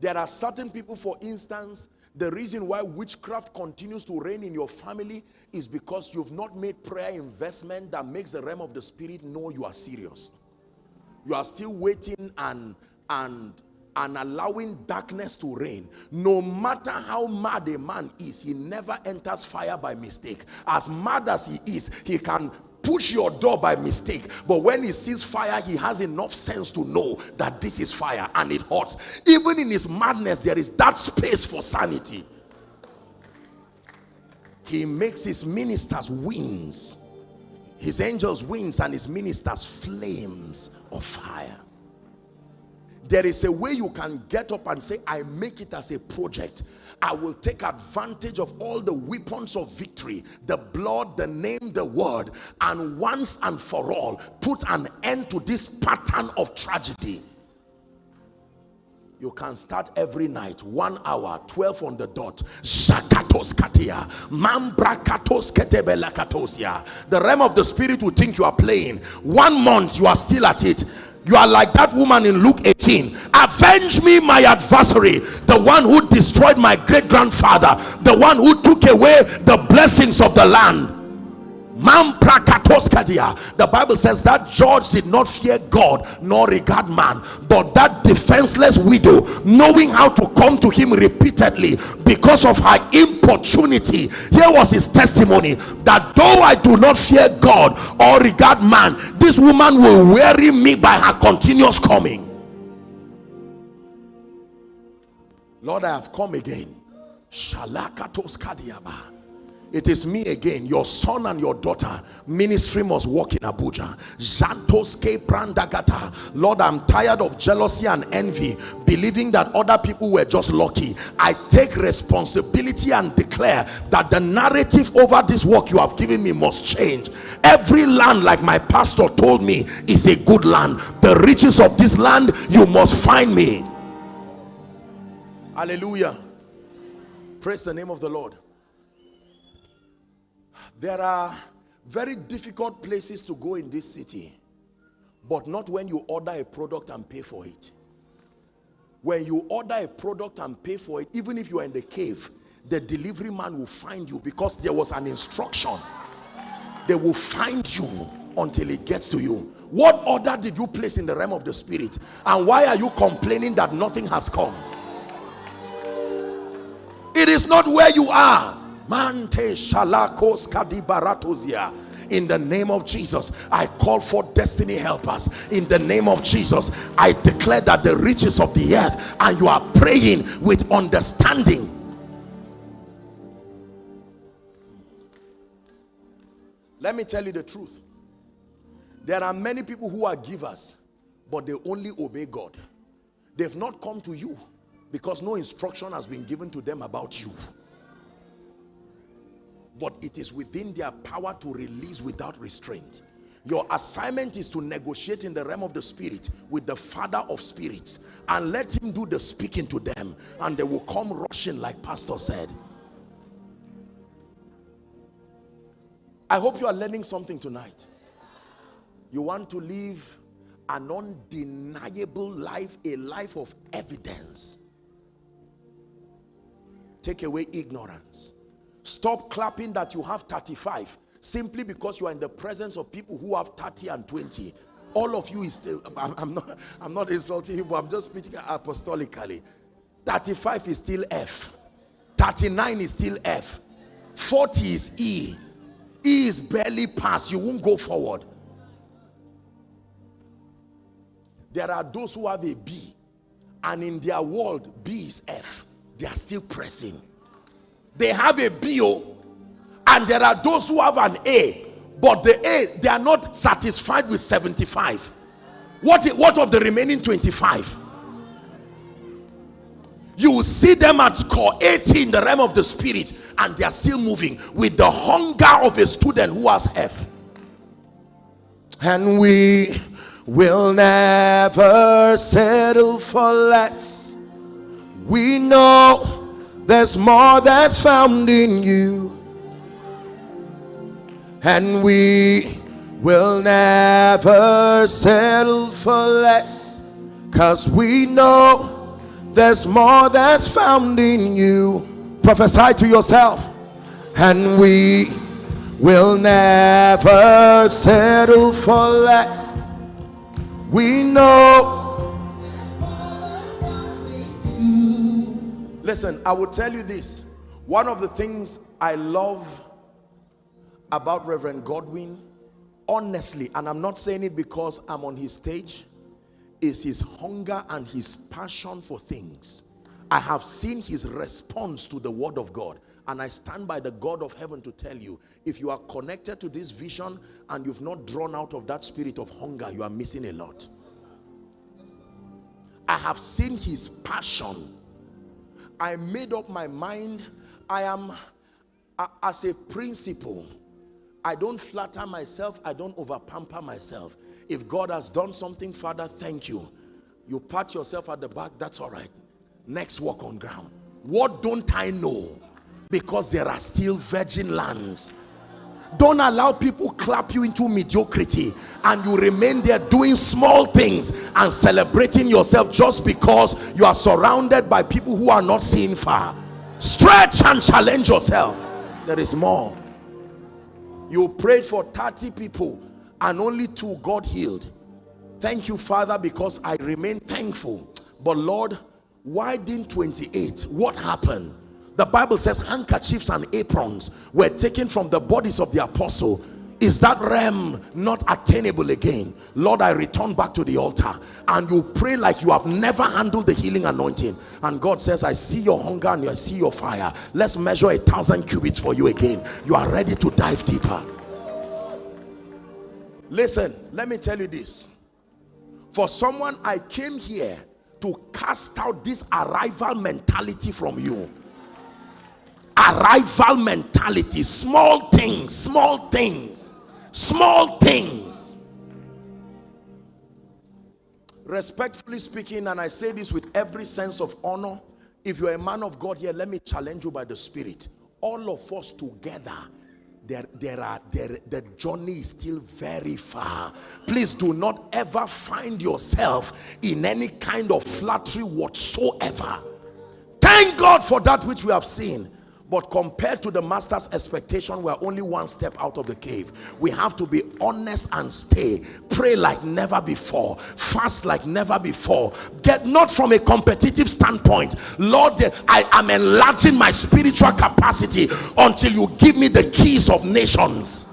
S1: There are certain people, for instance, the reason why witchcraft continues to reign in your family is because you've not made prayer investment that makes the realm of the spirit know you are serious. You are still waiting and, and, and allowing darkness to reign. No matter how mad a man is, he never enters fire by mistake. As mad as he is, he can push your door by mistake but when he sees fire he has enough sense to know that this is fire and it hurts. Even in his madness there is that space for sanity. He makes his ministers wings his angels wings and his ministers flames of fire. There is a way you can get up and say i make it as a project I will take advantage of all the weapons of victory, the blood, the name, the word, and once and for all, put an end to this pattern of tragedy. You can start every night, one hour, 12 on the dot. Shakatos katia. Ketebelakatosia. The realm of the spirit will think you are playing. One month, you are still at it. You are like that woman in Luke 18. Avenge me, my adversary, the one who destroyed my great grandfather, the one who took away the blessings of the land. The Bible says that judge did not fear God nor regard man, but that defenseless widow, knowing how to come to him repeatedly because of her importunity, here was his testimony that though I do not fear God or regard man, this woman will weary me by her continuous coming. Lord, I have come again. Shalakatos it is me again. Your son and your daughter ministry must work in abuja. Jantoske prandagata. Lord i'm tired of jealousy and envy believing that other people were just lucky. I take responsibility and declare that the narrative over this work you have given me must change. Every land like my pastor told me is a good land. The riches of this land you must find me. Hallelujah. Praise the name of the lord there are very difficult places to go in this city, but not when you order a product and pay for it. When you order a product and pay for it, even if you are in the cave, the delivery man will find you because there was an instruction. They will find you until it gets to you. What order did you place in the realm of the spirit? And why are you complaining that nothing has come? It is not where you are Mante shalakos kadibaratozia. In the name of Jesus, I call for destiny helpers. In the name of Jesus, I declare that the riches of the earth and you are praying with understanding. Let me tell you the truth. There are many people who are givers, but they only obey God. They've not come to you because no instruction has been given to them about you but it is within their power to release without restraint. Your assignment is to negotiate in the realm of the spirit with the father of spirits and let him do the speaking to them and they will come rushing like pastor said. I hope you are learning something tonight. You want to live an undeniable life a life of evidence. Take away ignorance Stop clapping that you have 35 simply because you are in the presence of people who have 30 and 20. All of you is still, I'm, I'm not, I'm not insulting you, but I'm just speaking apostolically. 35 is still F. 39 is still F. 40 is E. E is barely pass. You won't go forward. There are those who have a B and in their world B is F. They are still pressing they have a BO and there are those who have an A but the A they are not satisfied with 75 what what of the remaining 25 you will see them at score 80 in the realm of the spirit and they are still moving with the hunger of a student who has F. And we will never settle for less. We know there's more that's found in you. And we will never settle for less. Cause we know there's more that's found in you. Prophesy to yourself. And we will never settle for less. We know Listen, I will tell you this. One of the things I love about Reverend Godwin, honestly, and I'm not saying it because I'm on his stage, is his hunger and his passion for things. I have seen his response to the word of God and I stand by the God of heaven to tell you if you are connected to this vision and you've not drawn out of that spirit of hunger you are missing a lot I have seen his passion I made up my mind. I am, as a principle, I don't flatter myself. I don't over pamper myself. If God has done something, Father, thank you. You pat yourself at the back, that's all right. Next walk on ground. What don't I know? Because there are still virgin lands. Don't allow people clap you into mediocrity and you remain there doing small things and celebrating yourself just because you are surrounded by people who are not seeing far. Stretch and challenge yourself. There is more. You prayed for 30 people and only two God healed. Thank you, Father, because I remain thankful. But Lord, why didn't 28? What happened? The Bible says handkerchiefs and aprons were taken from the bodies of the apostle. Is that realm not attainable again? Lord, I return back to the altar and you pray like you have never handled the healing anointing. And God says, I see your hunger and I see your fire. Let's measure a thousand cubits for you again. You are ready to dive deeper. Listen, let me tell you this. For someone, I came here to cast out this arrival mentality from you arrival mentality. Small things small things small things. Respectfully speaking and i say this with every sense of honor if you're a man of god here let me challenge you by the spirit. All of us together there there are there the journey is still very far. Please do not ever find yourself in any kind of flattery whatsoever. Thank god for that which we have seen but compared to the master's expectation, we're only one step out of the cave. We have to be honest and stay. Pray like never before. Fast like never before. Get not from a competitive standpoint. Lord, I am enlarging my spiritual capacity until you give me the keys of nations.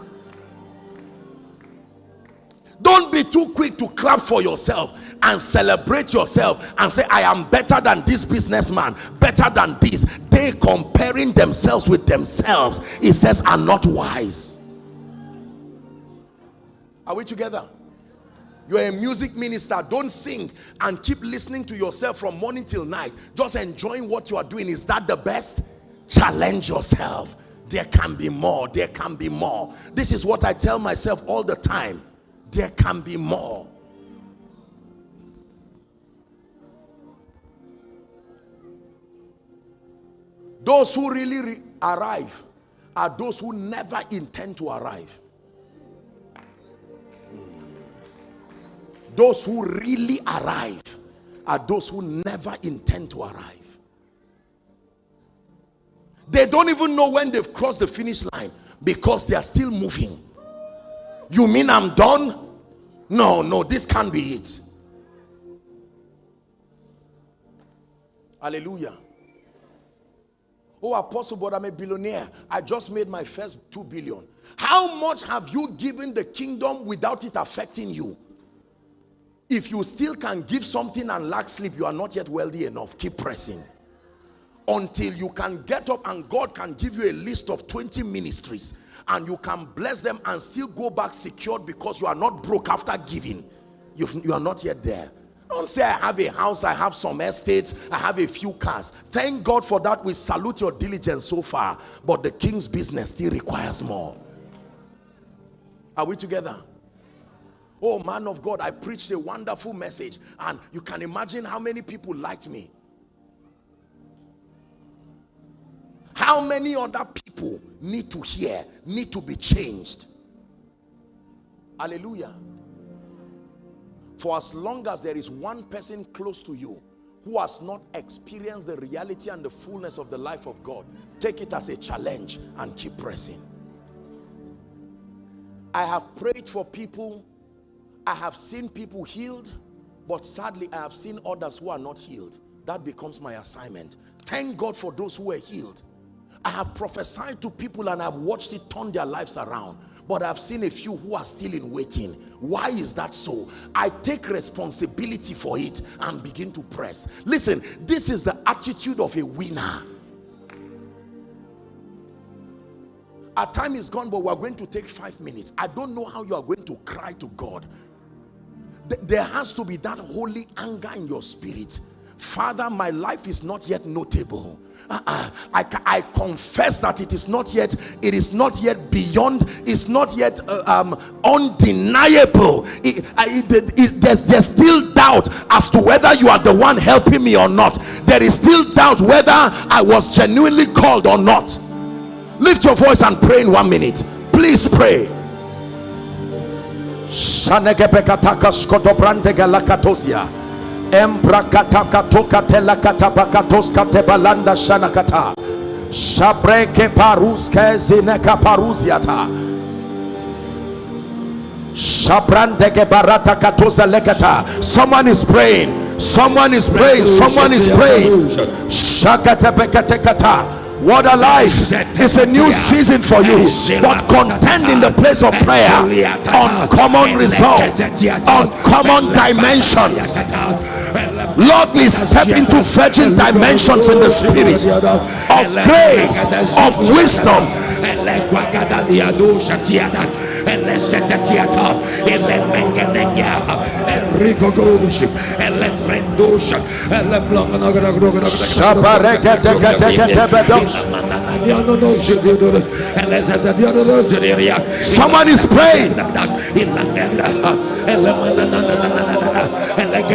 S1: Don't be too quick to clap for yourself and celebrate yourself and say, I am better than this businessman, better than this. They comparing themselves with themselves, it says, are not wise. Are we together? You're a music minister. Don't sing and keep listening to yourself from morning till night. Just enjoying what you are doing. Is that the best? Challenge yourself. There can be more. There can be more. This is what I tell myself all the time. There can be more. Those who really re arrive are those who never intend to arrive. Those who really arrive are those who never intend to arrive. They don't even know when they've crossed the finish line because they are still moving. You mean I'm done? No, no, this can't be it. Hallelujah. Oh, apostle, but I'm a billionaire. I just made my first two billion. How much have you given the kingdom without it affecting you? If you still can give something and lack sleep, you are not yet wealthy enough. Keep pressing. Until you can get up and God can give you a list of 20 ministries and you can bless them and still go back secured because you are not broke after giving. You've, you are not yet there. Don't say I have a house, I have some estates, I have a few cars. Thank God for that. We salute your diligence so far. But the king's business still requires more. Are we together? Oh man of God, I preached a wonderful message and you can imagine how many people liked me. How many other people need to hear, need to be changed? Hallelujah. For as long as there is one person close to you who has not experienced the reality and the fullness of the life of God, take it as a challenge and keep pressing. I have prayed for people. I have seen people healed, but sadly I have seen others who are not healed. That becomes my assignment. Thank God for those who were healed. I have prophesied to people and I've watched it turn their lives around but I've seen a few who are still in waiting. Why is that so? I take responsibility for it and begin to press. Listen, this is the attitude of a winner. Our time is gone, but we're going to take five minutes. I don't know how you are going to cry to God. There has to be that holy anger in your spirit
S2: Father, my life is not yet notable. Uh-uh. I, I confess that it is not yet, it is not yet beyond, it's not yet uh, um, undeniable. It, it, it, there's, there's still doubt as to whether you are the one helping me or not. There is still doubt whether I was genuinely called or not. Lift your voice and pray in one minute. Please pray. Tela katapakatos katebalanda shanakata. Shabreke paruske zineka paruziata. Shabrandeke barata katosa lekata. Someone is praying. Someone is praying. Someone is praying. Shakata bekate kata. What a life! It's a new season for you. But contend in the place of prayer. Uncommon results, uncommon dimensions. Lord, we step into virgin dimensions in the spirit of grace, of wisdom. Someone is praying.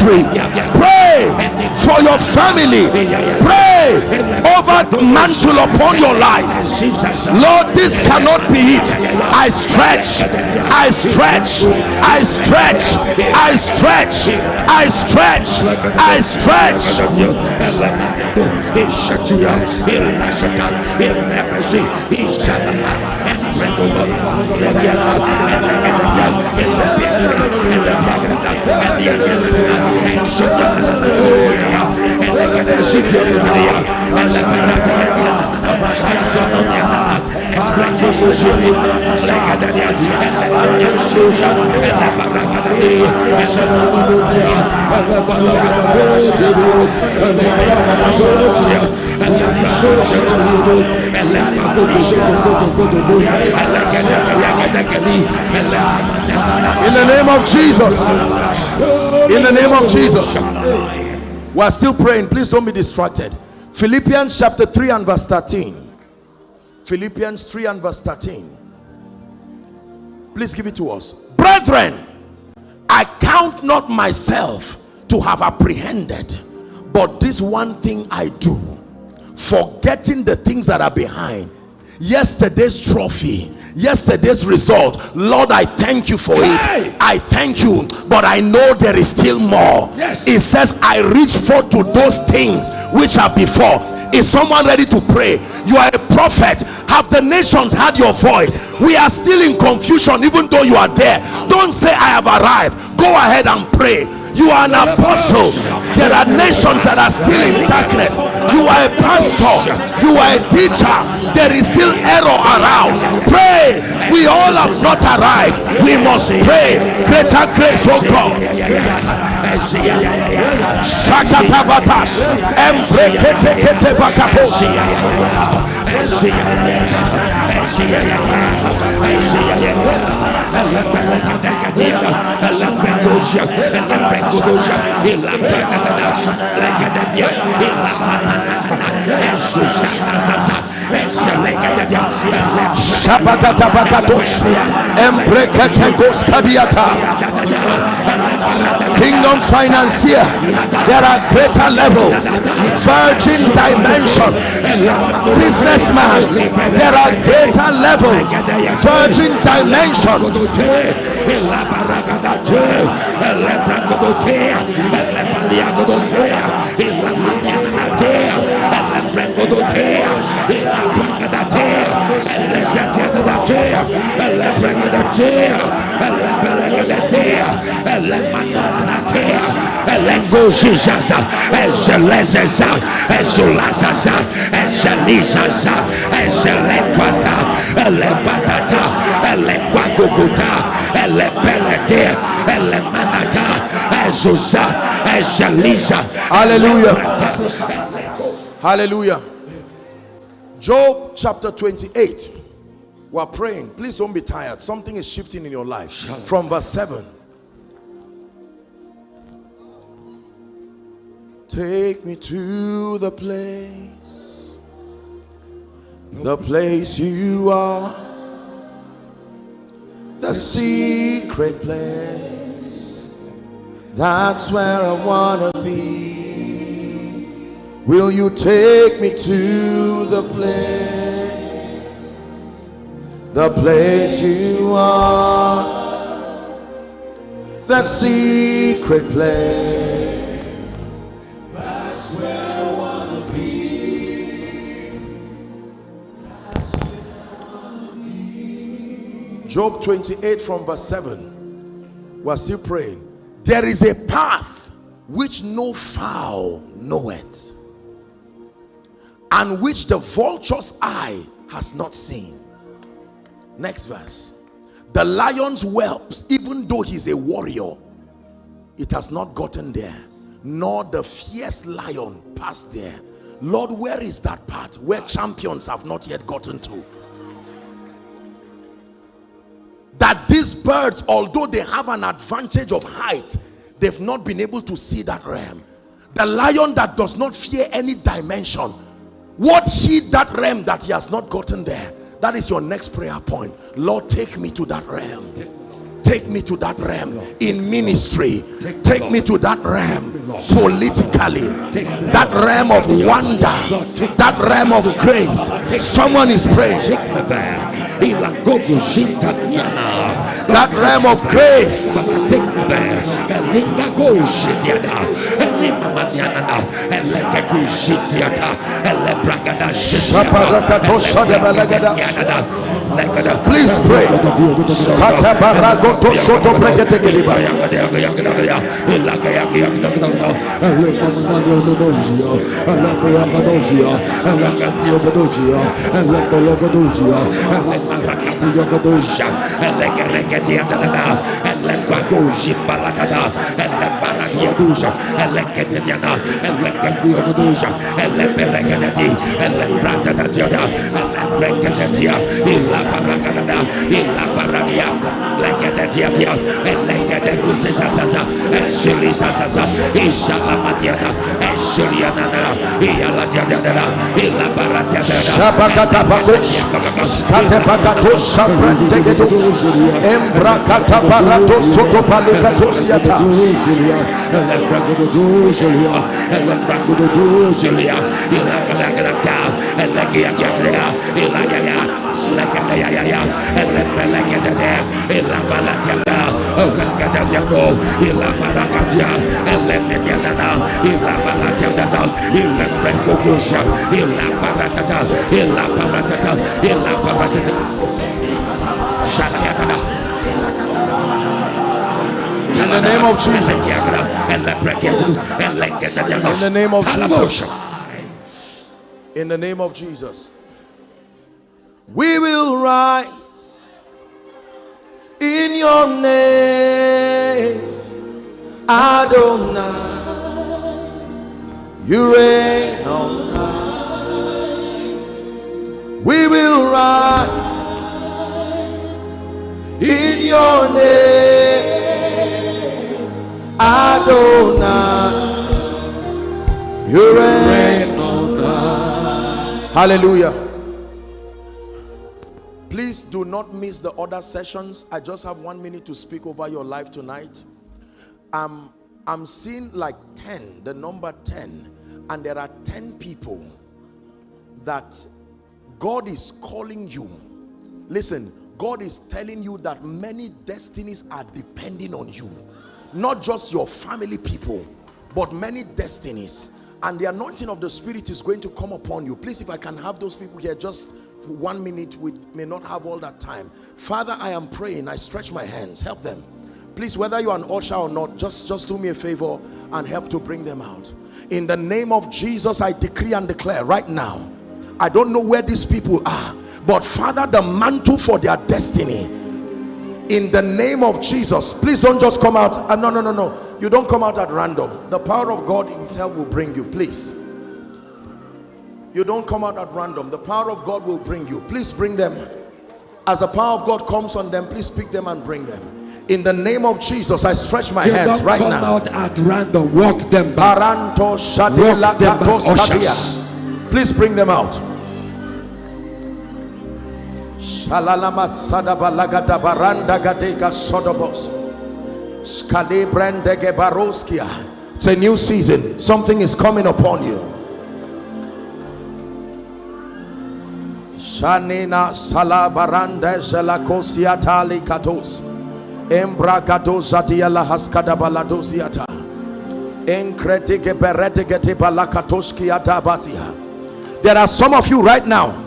S2: Pray for your family. Pray over the mantle upon your life. Lord, this cannot be it. I stretch. I stretch. I stretch. I stretch. I stretch. I stretch. In the name of Jesus. In the name of Jesus. We are still praying. Please don't be distracted. Philippians chapter 3 and verse 13. Philippians 3 and verse 13. Please give it to us. Brethren, I count not myself to have apprehended, but this one thing I do, forgetting the things that are behind. Yesterday's trophy yesterday's result lord i thank you for it. I thank you but i know there is still more. Yes. it says i reach forth to those things which are before. Is someone ready to pray? You are a prophet. Have the nations heard your voice? We are still in confusion even though you are there. Don't say i have arrived. Go ahead and pray you are an apostle. There are nations that are still in darkness. You are a pastor. You are a teacher. There is still error around. Pray. We all have not arrived. We must pray. Greater grace oh god shakatabatas embrekete bakatos Kingdom financier, there are greater levels, virgin dimensions, businessman, there are greater levels, virgin dimensions. Elengozizaza, Ezelezaza, Ezulazaza, Ezelizaza, Ezelequata, Elebatata, Elequacucuta, Elepelete, Elemanata, Ezuza, Ezeliza.
S1: Hallelujah. Hallelujah. Job chapter 28. We're praying. Please don't be tired. Something is shifting in your life. From verse 7. Take me to the place, the place you are, the secret place. That's where I want to be. Will you take me to the place, the place you are, that secret place? Job 28 from verse 7. We're still praying. There is a path which no fowl knoweth, and which the vulture's eye has not seen. Next verse. The lion's whelps, even though he's a warrior, it has not gotten there, nor the fierce lion passed there. Lord, where is that path where champions have not yet gotten to? That these birds although they have an advantage of height they've not been able to see that realm. The lion that does not fear any dimension what heed that realm that he has not gotten there? That is your next prayer point. Lord take me to that realm. Take me to that realm in ministry. Take me to that realm politically. That realm of wonder. That realm of grace. Someone is praying that realm of grace. Please pray
S2: Yogadosha, Elegaregadiana, Elegagoshi Balagada, Elebaragiadusha, Elegadiana, Elegadiadusha, Eleberegadi, Elebradadatiada, Elebregadatia, Illa Baragada, Illa Baragia, Legadatia, Elegadusasa, Eshilisasa, Ishalamatiana, Eshiliana, Ialatiana, Illa Baratiana,
S1: Shabakata Bakush, Skate Bakato Shaprantegetus, Embrakata Barato Soto Palikatos Yata. In the name of Jesus. In the name of Jesus. In the name of Jesus. We will rise in your name, Adonai. You reign on high. We will rise in your name, Adonai. You reign on. Hallelujah. Please do not miss the other sessions. I just have one minute to speak over your life tonight. Um, I'm seeing like 10, the number 10, and there are 10 people that God is calling you. Listen, God is telling you that many destinies are depending on you. Not just your family people, but many destinies. And the anointing of the Spirit is going to come upon you. Please, if I can have those people here just for one minute, we may not have all that time. Father, I am praying. I stretch my hands. Help them. Please, whether you're an usher or not, just, just do me a favor and help to bring them out. In the name of Jesus, I decree and declare right now. I don't know where these people are, but Father, the mantle for their destiny. In the name of Jesus, please don't just come out. Uh, no, no, no, no. You don't come out at random. The power of God himself will bring you, please. You don't come out at random. The power of God will bring you. Please bring them. As the power of God comes on them, please pick them and bring them in the name of Jesus I stretch my
S2: you
S1: hands
S2: don't
S1: right
S2: come
S1: now
S2: out at random walk them back Walk them back,
S1: please bring them out Shalalamat sadabalagada baranda gadega sodobos Skale brandege baroskia it's a new season something is coming upon you Shanina sala baranda zelakosia tali katos Embragadoza diala haskada baladosiata. Enkretike beretegete balakatoskiata batia. There are some of you right now.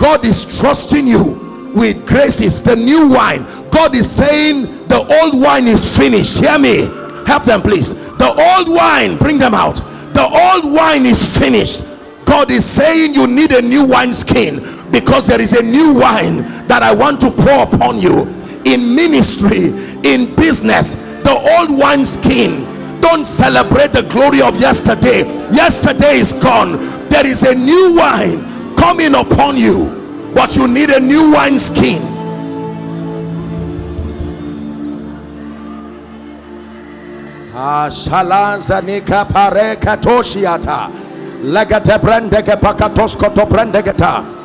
S1: God is trusting you with graces, the new wine. God is saying the old wine is finished. Hear me. Help them, please. The old wine, bring them out. The old wine is finished. God is saying you need a new wine skin because there is a new wine that I want to pour upon you in ministry in business the old wine skin don't celebrate the glory of yesterday yesterday is gone there is a new wine coming upon you but you need a new wine skin Ashalanzanika pareka toshiata legate brendege pakatosko to brendegeta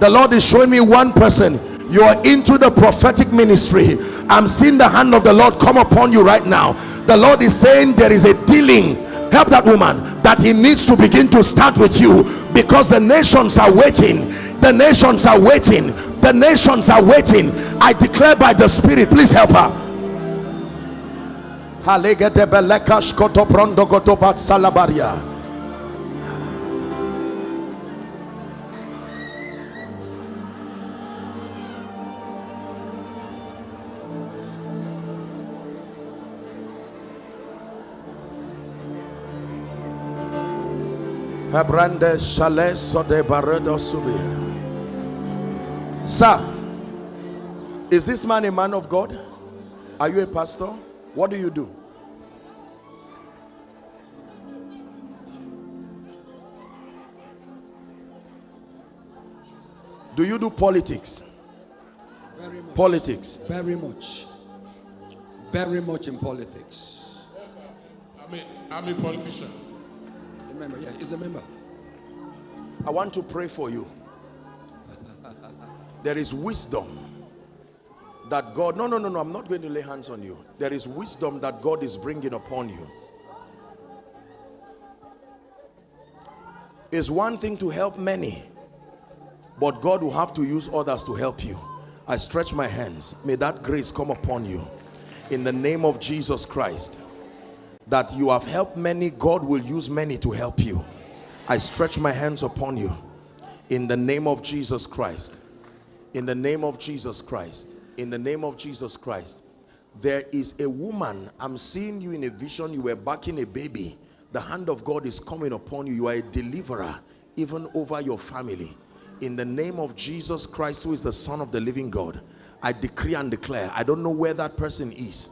S1: the lord is showing me one person. You are into the prophetic ministry. I'm seeing the hand of the lord come upon you right now. The lord is saying there is a dealing help that woman that he needs to begin to start with you. Because the nations are waiting. The nations are waiting. The nations are waiting. I declare by the spirit please help her Hebrande Shaleso de Baredo Subir. Sir, is this man a man of God? Are you a pastor? What do you do? Do you do politics?
S2: very much
S1: Politics.
S2: very much very much in politics
S3: I'm a, I'm a politician.
S2: Member yeah he's a member
S1: I want to pray for you. There is wisdom that God, no, no, no, no, I'm not going to lay hands on you. There is wisdom that God is bringing upon you. It's one thing to help many, but God will have to use others to help you. I stretch my hands. May that grace come upon you in the name of Jesus Christ. That you have helped many, God will use many to help you. I stretch my hands upon you in the name of Jesus Christ. In the name of Jesus Christ. In the name of Jesus Christ. There is a woman, I'm seeing you in a vision, you were backing a baby. The hand of God is coming upon you. You are a deliverer, even over your family. In the name of Jesus Christ, who is the Son of the living God, I decree and declare, I don't know where that person is,